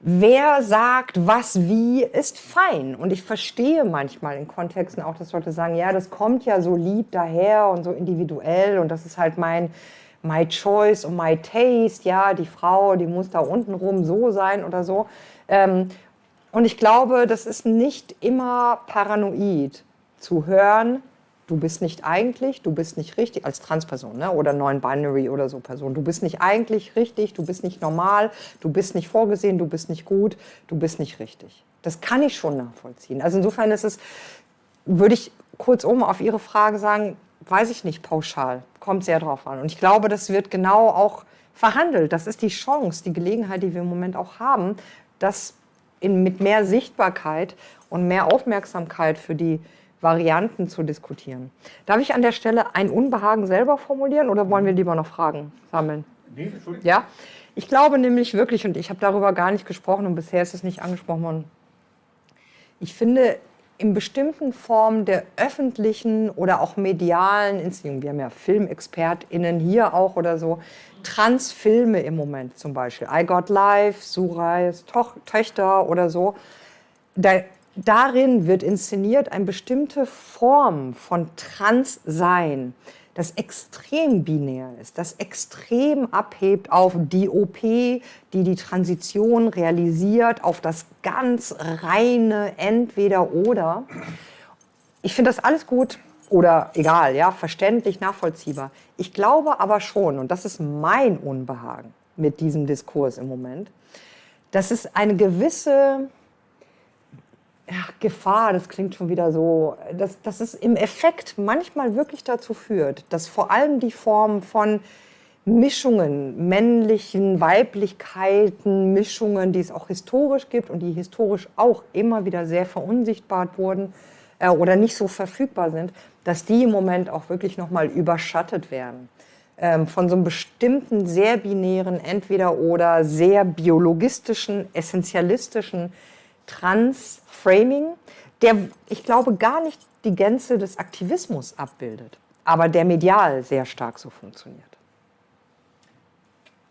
wer sagt was wie, ist fein. Und ich verstehe manchmal in Kontexten auch, dass Leute sagen, ja, das kommt ja so lieb daher und so individuell und das ist halt mein my choice und my taste, ja, die Frau, die muss da unten rum so sein oder so. Ähm, und ich glaube, das ist nicht immer paranoid zu hören, du bist nicht eigentlich, du bist nicht richtig, als Transperson ne? oder Non-Binary oder so Person, du bist nicht eigentlich richtig, du bist nicht normal, du bist nicht vorgesehen, du bist nicht gut, du bist nicht richtig. Das kann ich schon nachvollziehen. Also insofern ist es, würde ich kurzum auf Ihre Frage sagen, weiß ich nicht pauschal, kommt sehr drauf an. Und ich glaube, das wird genau auch verhandelt. Das ist die Chance, die Gelegenheit, die wir im Moment auch haben, das in, mit mehr Sichtbarkeit und mehr Aufmerksamkeit für die Varianten zu diskutieren. Darf ich an der Stelle ein Unbehagen selber formulieren oder wollen wir lieber noch Fragen sammeln? Nee, ja, ich glaube nämlich wirklich, und ich habe darüber gar nicht gesprochen und bisher ist es nicht angesprochen worden, ich finde, in bestimmten Formen der öffentlichen oder auch medialen Inszenierung, wir haben ja FilmexpertInnen hier auch oder so, Transfilme im Moment zum Beispiel, I Got Life, Surais Töchter oder so, da, darin wird inszeniert eine bestimmte Form von Transsein, das extrem binär ist, das extrem abhebt auf die OP, die die Transition realisiert, auf das ganz reine Entweder-Oder. Ich finde das alles gut oder egal, ja, verständlich, nachvollziehbar. Ich glaube aber schon, und das ist mein Unbehagen mit diesem Diskurs im Moment, dass es eine gewisse ja, Gefahr, das klingt schon wieder so, dass, dass es im Effekt manchmal wirklich dazu führt, dass vor allem die Form von Mischungen, männlichen Weiblichkeiten, Mischungen, die es auch historisch gibt und die historisch auch immer wieder sehr verunsichtbart wurden äh, oder nicht so verfügbar sind, dass die im Moment auch wirklich nochmal überschattet werden. Ähm, von so einem bestimmten, sehr binären, entweder oder sehr biologistischen, essentialistischen Trans-Framing, der, ich glaube, gar nicht die Gänze des Aktivismus abbildet, aber der medial sehr stark so funktioniert.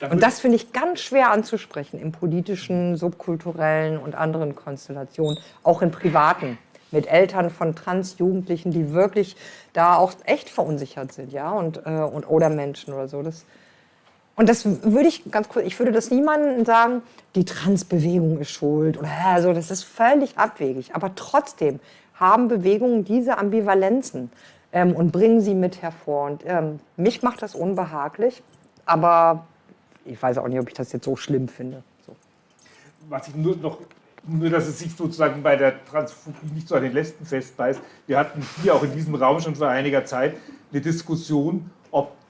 Und das finde ich ganz schwer anzusprechen in politischen, subkulturellen und anderen Konstellationen, auch in privaten, mit Eltern von Transjugendlichen, die wirklich da auch echt verunsichert sind, ja, und, äh, und oder Menschen oder so. Das, und das würde ich ganz kurz, ich würde das niemandem sagen, die Transbewegung ist schuld oder so, das ist völlig abwegig. Aber trotzdem haben Bewegungen diese Ambivalenzen ähm, und bringen sie mit hervor. Und ähm, mich macht das unbehaglich, aber ich weiß auch nicht, ob ich das jetzt so schlimm finde. So. Was ich nur noch, nur dass es sich sozusagen bei der Transphobie nicht so an den Lesben festbeißt. Wir hatten hier auch in diesem Raum schon vor einiger Zeit eine Diskussion,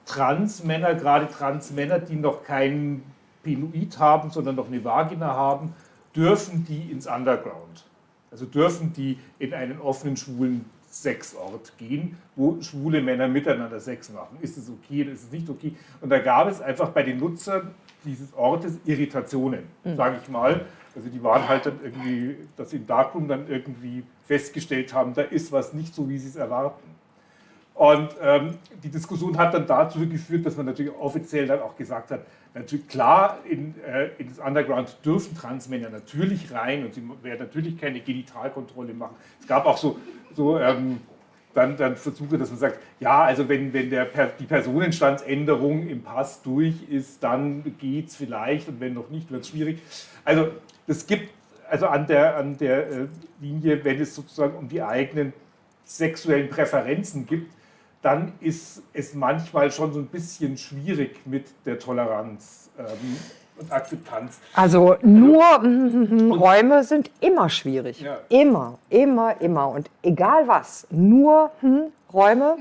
Transmänner, gerade Transmänner, die noch kein Penoid haben, sondern noch eine Vagina haben, dürfen die ins Underground. Also dürfen die in einen offenen schwulen Sexort gehen, wo schwule Männer miteinander Sex machen. Ist es okay oder ist es nicht okay? Und da gab es einfach bei den Nutzern dieses Ortes Irritationen, mhm. sage ich mal. Also die waren halt dann irgendwie, dass sie im Darkroom dann irgendwie festgestellt haben, da ist was nicht so, wie sie es erwarten. Und ähm, die Diskussion hat dann dazu geführt, dass man natürlich offiziell dann auch gesagt hat, natürlich klar, in, äh, in das Underground dürfen Transmänner natürlich rein und sie werden natürlich keine Genitalkontrolle machen. Es gab auch so, so ähm, dann, dann Versuche, dass man sagt, ja, also wenn, wenn der, die Personenstandsänderung im Pass durch ist, dann geht es vielleicht und wenn noch nicht, wird es schwierig. Also es gibt also an der, an der äh, Linie, wenn es sozusagen um die eigenen sexuellen Präferenzen gibt, dann ist es manchmal schon so ein bisschen schwierig mit der Toleranz ähm, und Akzeptanz. Also nur also, Räume sind immer schwierig. Ja. Immer, immer, immer. Und egal was, nur hm, Räume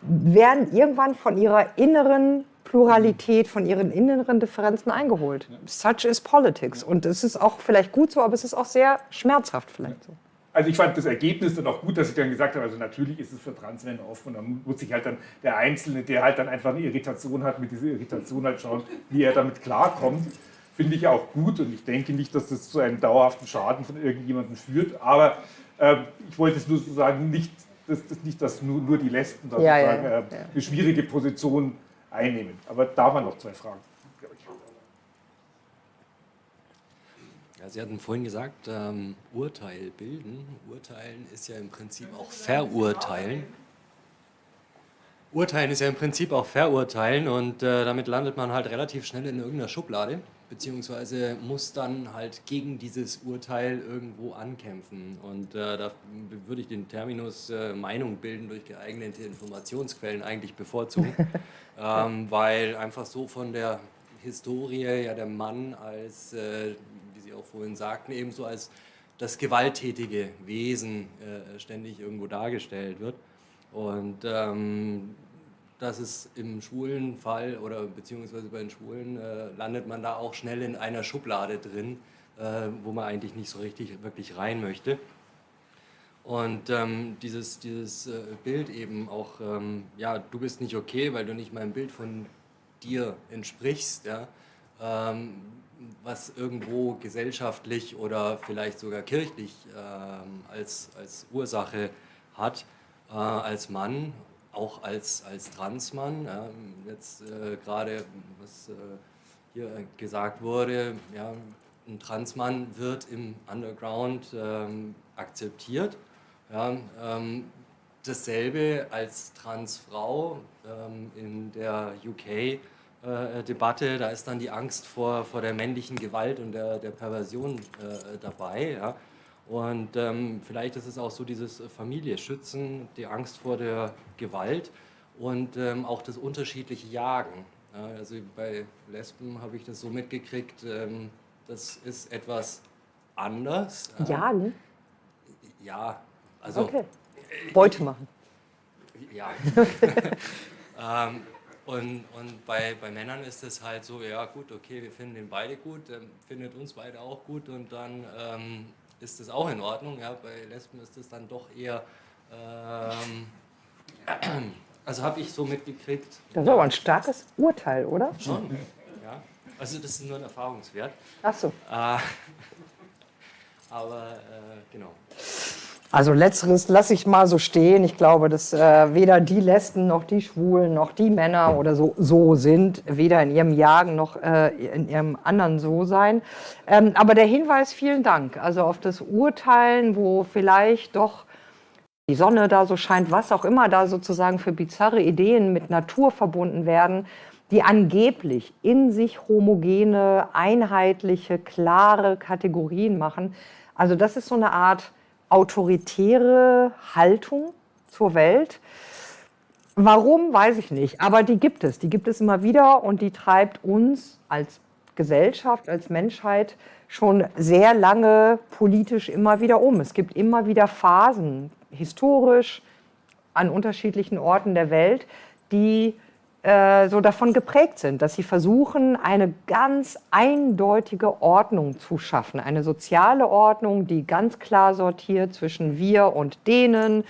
werden irgendwann von ihrer inneren Pluralität, von ihren inneren Differenzen eingeholt. Ja. Such is politics. Und es ist auch vielleicht gut so, aber es ist auch sehr schmerzhaft vielleicht so also ich fand das Ergebnis dann auch gut, dass ich dann gesagt habe, also natürlich ist es für Transmänner offen und dann muss sich halt dann der Einzelne, der halt dann einfach eine Irritation hat, mit dieser Irritation halt schauen, wie er damit klarkommt. Finde ich auch gut und ich denke nicht, dass das zu einem dauerhaften Schaden von irgendjemandem führt, aber äh, ich wollte es nur so sagen, nicht, dass, dass, nicht, dass nur, nur die Lesben da ja, ja, äh, ja. eine schwierige Position einnehmen. Aber da waren noch zwei Fragen. Ja, Sie hatten vorhin gesagt, ähm, Urteil bilden. Urteilen ist ja im Prinzip auch verurteilen. Urteilen ist ja im Prinzip auch verurteilen und äh, damit landet man halt relativ schnell in irgendeiner Schublade, beziehungsweise muss dann halt gegen dieses Urteil irgendwo ankämpfen. Und äh, da würde ich den Terminus äh, Meinung bilden durch geeignete Informationsquellen eigentlich bevorzugen, ähm, weil einfach so von der Historie ja der Mann als äh, Sie auch vorhin sagten, ebenso als das gewalttätige Wesen äh, ständig irgendwo dargestellt wird. Und ähm, dass es im schwulen Fall oder beziehungsweise bei den Schwulen äh, landet man da auch schnell in einer Schublade drin, äh, wo man eigentlich nicht so richtig wirklich rein möchte. Und ähm, dieses, dieses äh, Bild eben auch, ähm, ja, du bist nicht okay, weil du nicht meinem Bild von dir entsprichst, ja, ähm, was irgendwo gesellschaftlich oder vielleicht sogar kirchlich ähm, als, als Ursache hat, äh, als Mann, auch als, als Transmann. Ja, jetzt äh, gerade, was äh, hier gesagt wurde, ja, ein Transmann wird im Underground ähm, akzeptiert. Ja, ähm, dasselbe als Transfrau ähm, in der UK äh, Debatte, da ist dann die Angst vor, vor der männlichen Gewalt und der, der Perversion äh, dabei. Ja. Und ähm, vielleicht ist es auch so dieses Familie schützen, die Angst vor der Gewalt und ähm, auch das unterschiedliche Jagen. Ja, also bei Lesben habe ich das so mitgekriegt, ähm, das ist etwas anders. Jagen? Ja, also... Okay. Beute machen. Ja. und, und bei, bei Männern ist es halt so, ja gut, okay, wir finden den beide gut, ähm, findet uns beide auch gut und dann ähm, ist das auch in Ordnung. Ja, bei Lesben ist es dann doch eher, ähm, also habe ich so mitgekriegt. Das ist aber ein starkes Urteil, oder? Schon, ja. Also das ist nur ein Erfahrungswert. Ach so. Äh, aber äh, genau. Also letzteres lasse ich mal so stehen. Ich glaube, dass äh, weder die Lesben noch die Schwulen noch die Männer oder so, so sind, weder in ihrem Jagen noch äh, in ihrem anderen So-Sein. Ähm, aber der Hinweis, vielen Dank. Also auf das Urteilen, wo vielleicht doch die Sonne da so scheint, was auch immer da sozusagen für bizarre Ideen mit Natur verbunden werden, die angeblich in sich homogene, einheitliche, klare Kategorien machen. Also das ist so eine Art autoritäre Haltung zur Welt. Warum, weiß ich nicht, aber die gibt es. Die gibt es immer wieder und die treibt uns als Gesellschaft, als Menschheit schon sehr lange politisch immer wieder um. Es gibt immer wieder Phasen, historisch, an unterschiedlichen Orten der Welt, die äh, so davon geprägt sind, dass sie versuchen, eine ganz eindeutige Ordnung zu schaffen, eine soziale Ordnung, die ganz klar sortiert zwischen wir und denen,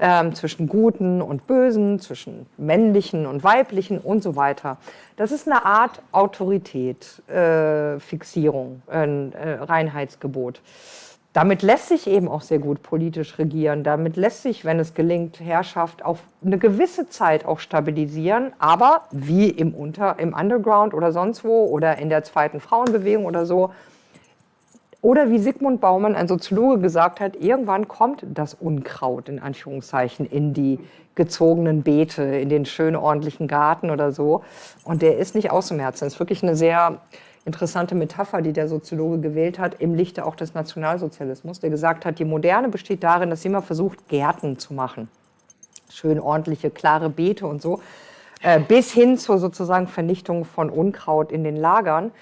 ähm, zwischen Guten und Bösen, zwischen männlichen und weiblichen und so weiter. Das ist eine Art Autorität, äh, Fixierung, ein äh, Reinheitsgebot. Damit lässt sich eben auch sehr gut politisch regieren. Damit lässt sich, wenn es gelingt, Herrschaft auf eine gewisse Zeit auch stabilisieren. Aber wie im, Unter-, im Underground oder sonst wo oder in der zweiten Frauenbewegung oder so, oder wie Sigmund Baumann, ein Soziologe, gesagt hat, irgendwann kommt das Unkraut in Anführungszeichen in die gezogenen Beete, in den schönen ordentlichen Garten oder so. Und der ist nicht auszumerzen. Das ist wirklich eine sehr interessante Metapher, die der Soziologe gewählt hat, im Lichte auch des Nationalsozialismus, der gesagt hat, die Moderne besteht darin, dass immer versucht, Gärten zu machen. Schön ordentliche, klare Beete und so, äh, bis hin zur sozusagen Vernichtung von Unkraut in den Lagern.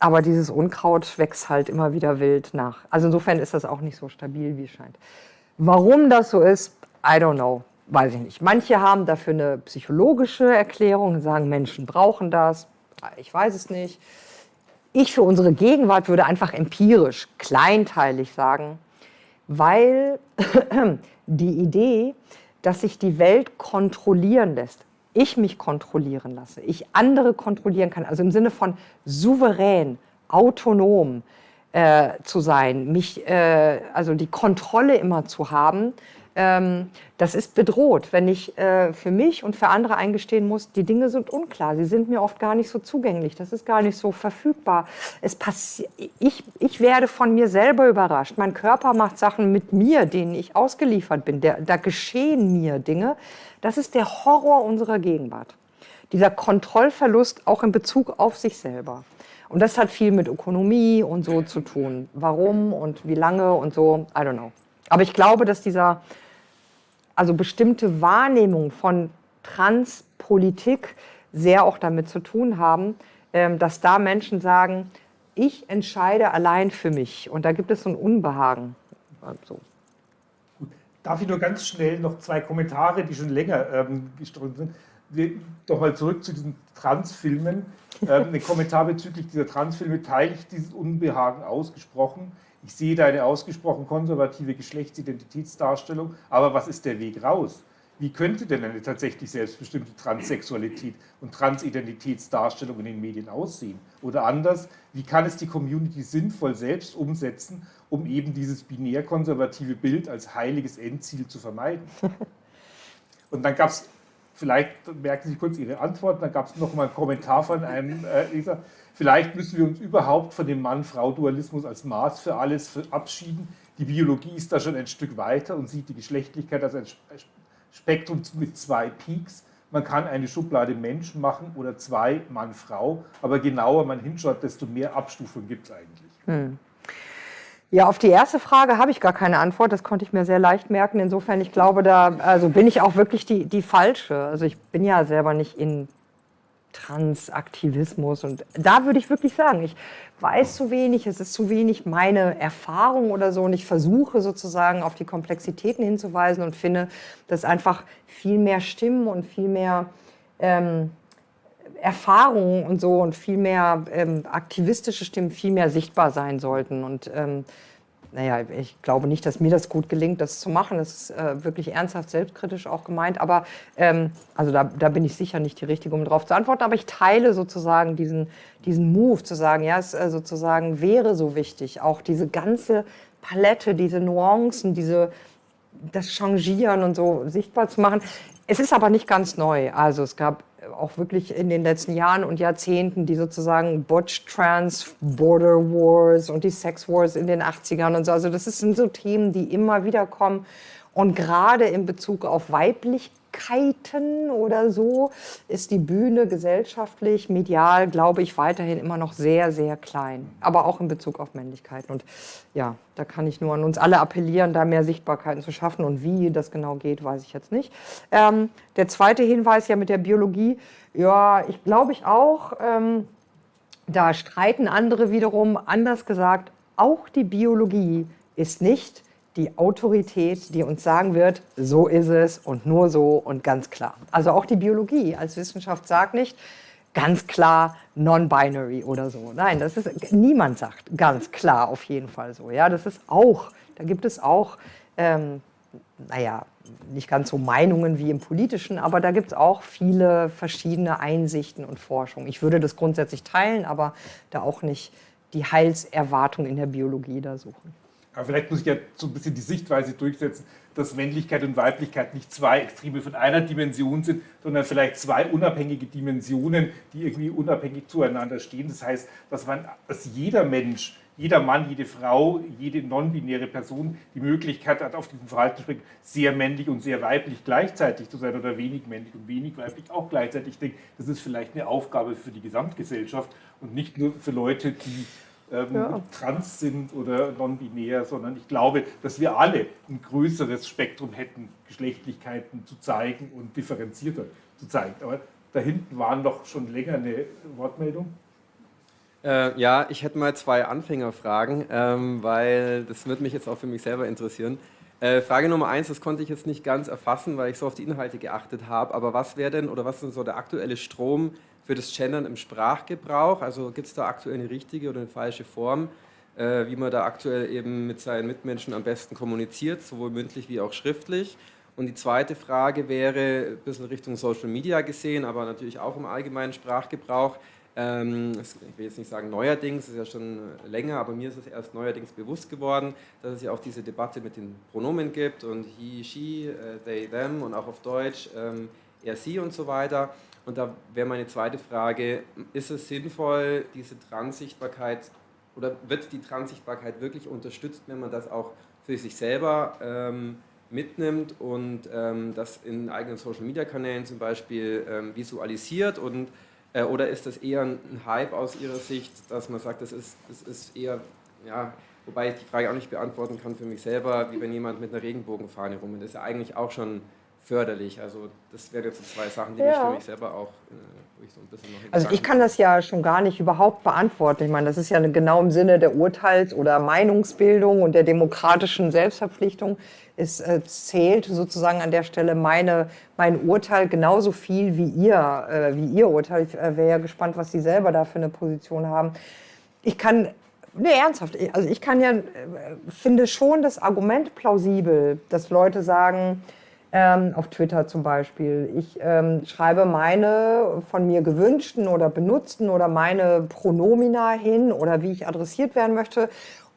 Aber dieses Unkraut wächst halt immer wieder wild nach. Also insofern ist das auch nicht so stabil, wie es scheint. Warum das so ist, I don't know, weiß ich nicht. Manche haben dafür eine psychologische Erklärung und sagen, Menschen brauchen das. Ich weiß es nicht. Ich für unsere Gegenwart würde einfach empirisch, kleinteilig sagen, weil die Idee, dass sich die Welt kontrollieren lässt, ich mich kontrollieren lasse, ich andere kontrollieren kann, also im Sinne von souverän, autonom äh, zu sein, mich, äh, also die Kontrolle immer zu haben, das ist bedroht, wenn ich äh, für mich und für andere eingestehen muss, die Dinge sind unklar, sie sind mir oft gar nicht so zugänglich, das ist gar nicht so verfügbar. Es ich, ich werde von mir selber überrascht. Mein Körper macht Sachen mit mir, denen ich ausgeliefert bin. Der, da geschehen mir Dinge. Das ist der Horror unserer Gegenwart. Dieser Kontrollverlust auch in Bezug auf sich selber. Und das hat viel mit Ökonomie und so zu tun. Warum und wie lange und so, I don't know. Aber ich glaube, dass dieser also bestimmte Wahrnehmung von Transpolitik sehr auch damit zu tun haben, ähm, dass da Menschen sagen, ich entscheide allein für mich. Und da gibt es so ein Unbehagen. So. Darf ich nur ganz schnell noch zwei Kommentare, die schon länger ähm, gestreut sind. Doch mal zurück zu diesen Transfilmen. Ähm, ein Kommentar bezüglich dieser Transfilme teile ich dieses Unbehagen ausgesprochen. Ich sehe da eine ausgesprochen konservative Geschlechtsidentitätsdarstellung, aber was ist der Weg raus? Wie könnte denn eine tatsächlich selbstbestimmte Transsexualität und Transidentitätsdarstellung in den Medien aussehen? Oder anders, wie kann es die Community sinnvoll selbst umsetzen, um eben dieses binär-konservative Bild als heiliges Endziel zu vermeiden? Und dann gab es, vielleicht merken Sie kurz Ihre Antwort, dann gab es noch mal einen Kommentar von einem äh, Leser, Vielleicht müssen wir uns überhaupt von dem Mann-Frau-Dualismus als Maß für alles verabschieden. Die Biologie ist da schon ein Stück weiter und sieht die Geschlechtlichkeit als ein Spektrum mit zwei Peaks. Man kann eine Schublade Mensch machen oder zwei Mann-Frau, aber genauer man hinschaut, desto mehr Abstufungen gibt es eigentlich. Hm. Ja, auf die erste Frage habe ich gar keine Antwort. Das konnte ich mir sehr leicht merken. Insofern, ich glaube, da also bin ich auch wirklich die, die falsche. Also ich bin ja selber nicht in Transaktivismus. Und da würde ich wirklich sagen, ich weiß zu wenig, es ist zu wenig meine Erfahrung oder so. Und ich versuche sozusagen auf die Komplexitäten hinzuweisen und finde, dass einfach viel mehr Stimmen und viel mehr ähm, Erfahrungen und so und viel mehr ähm, aktivistische Stimmen viel mehr sichtbar sein sollten. Und ähm, naja, ich glaube nicht, dass mir das gut gelingt, das zu machen. Das ist äh, wirklich ernsthaft selbstkritisch auch gemeint. Aber ähm, also da, da, bin ich sicher nicht die Richtige, um darauf zu antworten. Aber ich teile sozusagen diesen, diesen Move zu sagen, ja, es äh, sozusagen wäre so wichtig, auch diese ganze Palette, diese Nuancen, diese, das Changieren und so sichtbar zu machen. Es ist aber nicht ganz neu. Also es gab auch wirklich in den letzten Jahren und Jahrzehnten die sozusagen Butch Trans Border Wars und die Sex Wars in den 80ern und so. Also das sind so Themen, die immer wieder kommen. Und gerade in Bezug auf Weiblichkeiten oder so ist die Bühne gesellschaftlich, medial, glaube ich, weiterhin immer noch sehr, sehr klein. Aber auch in Bezug auf Männlichkeiten. Und ja, da kann ich nur an uns alle appellieren, da mehr Sichtbarkeiten zu schaffen. Und wie das genau geht, weiß ich jetzt nicht. Ähm, der zweite Hinweis ja mit der Biologie. Ja, ich glaube ich auch. Ähm, da streiten andere wiederum, anders gesagt, auch die Biologie ist nicht die Autorität, die uns sagen wird, so ist es und nur so und ganz klar. Also auch die Biologie als Wissenschaft sagt nicht ganz klar non-binary oder so. Nein, das ist niemand sagt ganz klar auf jeden Fall so. Ja, das ist auch, da gibt es auch, ähm, naja, nicht ganz so Meinungen wie im politischen, aber da gibt es auch viele verschiedene Einsichten und Forschung. Ich würde das grundsätzlich teilen, aber da auch nicht die Heilserwartung in der Biologie da suchen. Aber vielleicht muss ich ja so ein bisschen die Sichtweise durchsetzen, dass Männlichkeit und Weiblichkeit nicht zwei Extreme von einer Dimension sind, sondern vielleicht zwei unabhängige Dimensionen, die irgendwie unabhängig zueinander stehen. Das heißt, dass, man, dass jeder Mensch, jeder Mann, jede Frau, jede non-binäre Person die Möglichkeit hat, auf diesem Verhaltensspektrum sehr männlich und sehr weiblich gleichzeitig zu sein oder wenig männlich und wenig weiblich auch gleichzeitig. Ich denke, das ist vielleicht eine Aufgabe für die Gesamtgesellschaft und nicht nur für Leute, die ähm, ja. trans sind oder non-binär, sondern ich glaube, dass wir alle ein größeres Spektrum hätten, Geschlechtlichkeiten zu zeigen und differenzierter zu zeigen. Aber da hinten waren doch schon länger eine Wortmeldung. Äh, ja, ich hätte mal zwei Anfängerfragen, ähm, weil das würde mich jetzt auch für mich selber interessieren. Äh, Frage Nummer eins, das konnte ich jetzt nicht ganz erfassen, weil ich so auf die Inhalte geachtet habe, aber was wäre denn oder was ist denn so der aktuelle Strom für das Gendern im Sprachgebrauch? Also gibt es da aktuell eine richtige oder eine falsche Form, äh, wie man da aktuell eben mit seinen Mitmenschen am besten kommuniziert, sowohl mündlich wie auch schriftlich? Und die zweite Frage wäre ein bisschen Richtung Social Media gesehen, aber natürlich auch im allgemeinen Sprachgebrauch. Ähm, ich will jetzt nicht sagen neuerdings, ist ja schon länger, aber mir ist es erst neuerdings bewusst geworden, dass es ja auch diese Debatte mit den Pronomen gibt und he, she, äh, they, them und auch auf Deutsch ähm, er, sie und so weiter. Und da wäre meine zweite Frage, ist es sinnvoll, diese Transsichtbarkeit oder wird die Transsichtbarkeit wirklich unterstützt, wenn man das auch für sich selber ähm, mitnimmt und ähm, das in eigenen Social-Media-Kanälen zum Beispiel ähm, visualisiert und äh, oder ist das eher ein Hype aus Ihrer Sicht, dass man sagt, das ist, das ist eher, ja, wobei ich die Frage auch nicht beantworten kann für mich selber, wie wenn jemand mit einer Regenbogenfahne rum Das ist ja eigentlich auch schon förderlich. Also das wären jetzt so zwei Sachen, die ja. mich für mich selber auch, äh, wo ich so ein bisschen noch Also ich kann das ja schon gar nicht überhaupt beantworten. Ich meine, das ist ja genau im Sinne der Urteils- oder Meinungsbildung und der demokratischen Selbstverpflichtung. Es äh, zählt sozusagen an der Stelle meine, mein Urteil genauso viel wie ihr, äh, wie ihr Urteil. Ich äh, wäre ja gespannt, was Sie selber da für eine Position haben. Ich kann Nee, ernsthaft. Also ich kann ja, äh, finde schon das Argument plausibel, dass Leute sagen, ähm, auf Twitter zum Beispiel. Ich ähm, schreibe meine von mir gewünschten oder benutzten oder meine Pronomina hin oder wie ich adressiert werden möchte,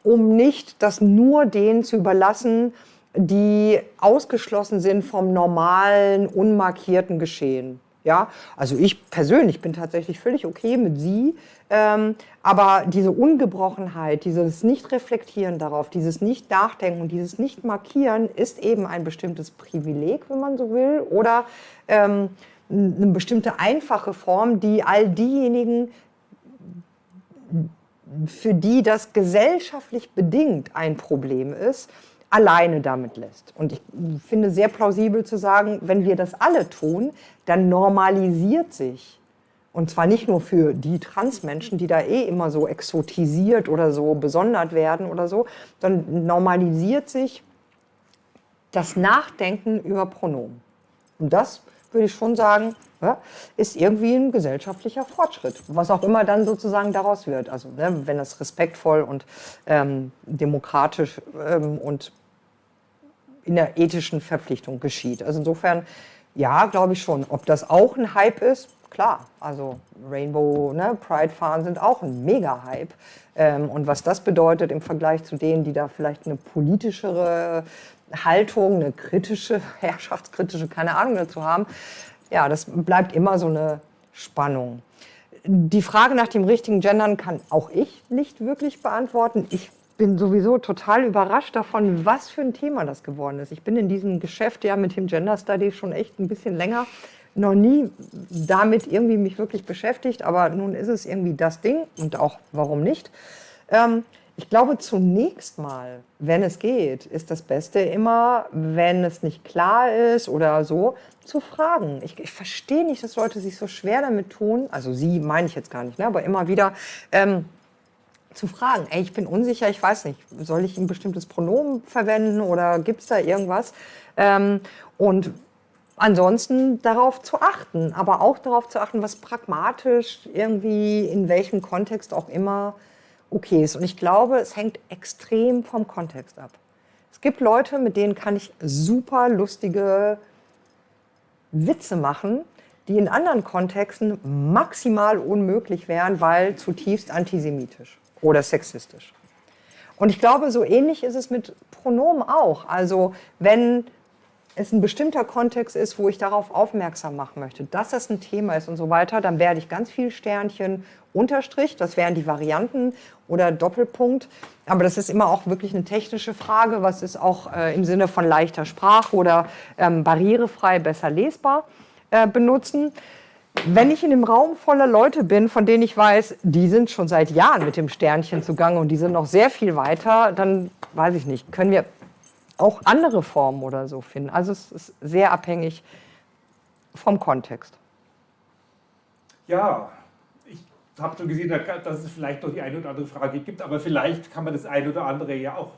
um nicht das nur denen zu überlassen, die ausgeschlossen sind vom normalen, unmarkierten Geschehen. Ja, also ich persönlich bin tatsächlich völlig okay mit Sie, aber diese Ungebrochenheit, dieses Nicht-Reflektieren darauf, dieses Nicht-Nachdenken dieses Nicht-Markieren ist eben ein bestimmtes Privileg, wenn man so will, oder ähm, eine bestimmte einfache Form, die all diejenigen, für die das gesellschaftlich bedingt ein Problem ist, alleine damit lässt. Und ich finde sehr plausibel zu sagen, wenn wir das alle tun, dann normalisiert sich, und zwar nicht nur für die Transmenschen, die da eh immer so exotisiert oder so besondert werden oder so, dann normalisiert sich das Nachdenken über Pronomen. Und das würde ich schon sagen, ist irgendwie ein gesellschaftlicher Fortschritt, was auch immer dann sozusagen daraus wird. Also ne, wenn das respektvoll und ähm, demokratisch ähm, und in der ethischen Verpflichtung geschieht. Also insofern, ja, glaube ich schon. Ob das auch ein Hype ist, klar. Also Rainbow, ne, Pride-Fahren sind auch ein Mega-Hype. Ähm, und was das bedeutet im Vergleich zu denen, die da vielleicht eine politischere Haltung, eine kritische, herrschaftskritische, keine Ahnung dazu haben, ja, das bleibt immer so eine Spannung. Die Frage nach dem richtigen Gendern kann auch ich nicht wirklich beantworten. Ich bin sowieso total überrascht davon, was für ein Thema das geworden ist. Ich bin in diesem Geschäft ja mit dem Gender Study schon echt ein bisschen länger, noch nie damit irgendwie mich wirklich beschäftigt, aber nun ist es irgendwie das Ding und auch warum nicht. Ähm, ich glaube zunächst mal, wenn es geht, ist das Beste immer, wenn es nicht klar ist oder so, zu fragen. Ich, ich verstehe nicht, dass Leute sich so schwer damit tun, also sie meine ich jetzt gar nicht, ne, aber immer wieder, ähm, zu fragen, ey, ich bin unsicher, ich weiß nicht, soll ich ein bestimmtes Pronomen verwenden oder gibt es da irgendwas? Ähm, und ansonsten darauf zu achten, aber auch darauf zu achten, was pragmatisch irgendwie in welchem Kontext auch immer okay ist. Und ich glaube, es hängt extrem vom Kontext ab. Es gibt Leute, mit denen kann ich super lustige Witze machen, die in anderen Kontexten maximal unmöglich wären, weil zutiefst antisemitisch oder sexistisch. Und ich glaube, so ähnlich ist es mit Pronomen auch. Also wenn es ein bestimmter Kontext ist, wo ich darauf aufmerksam machen möchte, dass das ein Thema ist und so weiter, dann werde ich ganz viel Sternchen, Unterstrich, das wären die Varianten oder Doppelpunkt. Aber das ist immer auch wirklich eine technische Frage, was ist auch äh, im Sinne von leichter Sprache oder ähm, barrierefrei besser lesbar äh, benutzen. Wenn ich in einem Raum voller Leute bin, von denen ich weiß, die sind schon seit Jahren mit dem Sternchen zugange und die sind noch sehr viel weiter, dann weiß ich nicht, können wir auch andere Formen oder so finden. Also es ist sehr abhängig vom Kontext. Ja, ich habe schon gesehen, dass es vielleicht noch die eine oder andere Frage gibt, aber vielleicht kann man das eine oder andere ja auch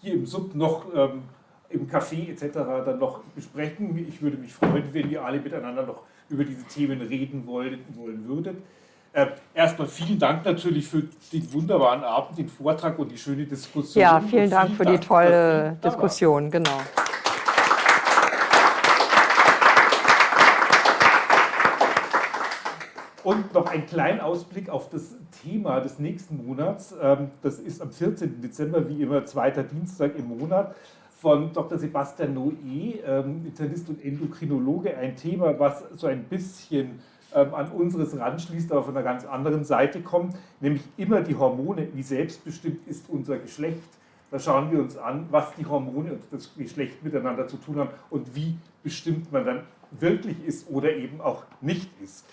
hier im Sub noch ähm, im Café etc. dann noch besprechen. Ich würde mich freuen, wenn wir alle miteinander noch über diese Themen reden wollen, wollen würdet. Äh, erstmal vielen Dank natürlich für den wunderbaren Abend, den Vortrag und die schöne Diskussion. Ja, vielen Dank vielen für Dank, die tolle Diskussion, genau. Und noch ein kleiner Ausblick auf das Thema des nächsten Monats. Ähm, das ist am 14. Dezember, wie immer, zweiter Dienstag im Monat von Dr. Sebastian Noé, ähm, Internist und Endokrinologe. Ein Thema, was so ein bisschen an unseres ranschließt, aber von einer ganz anderen Seite kommt, nämlich immer die Hormone, wie selbstbestimmt ist unser Geschlecht. Da schauen wir uns an, was die Hormone und das Geschlecht miteinander zu tun haben und wie bestimmt man dann wirklich ist oder eben auch nicht ist.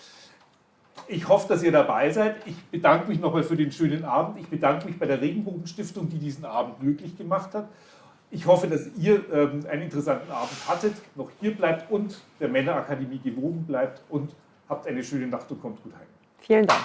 Ich hoffe, dass ihr dabei seid. Ich bedanke mich nochmal für den schönen Abend. Ich bedanke mich bei der Regenbogenstiftung, die diesen Abend möglich gemacht hat. Ich hoffe, dass ihr ähm, einen interessanten Abend hattet, noch hier bleibt und der Männerakademie gewogen bleibt und Habt eine schöne Nacht und kommt gut heim. Vielen Dank.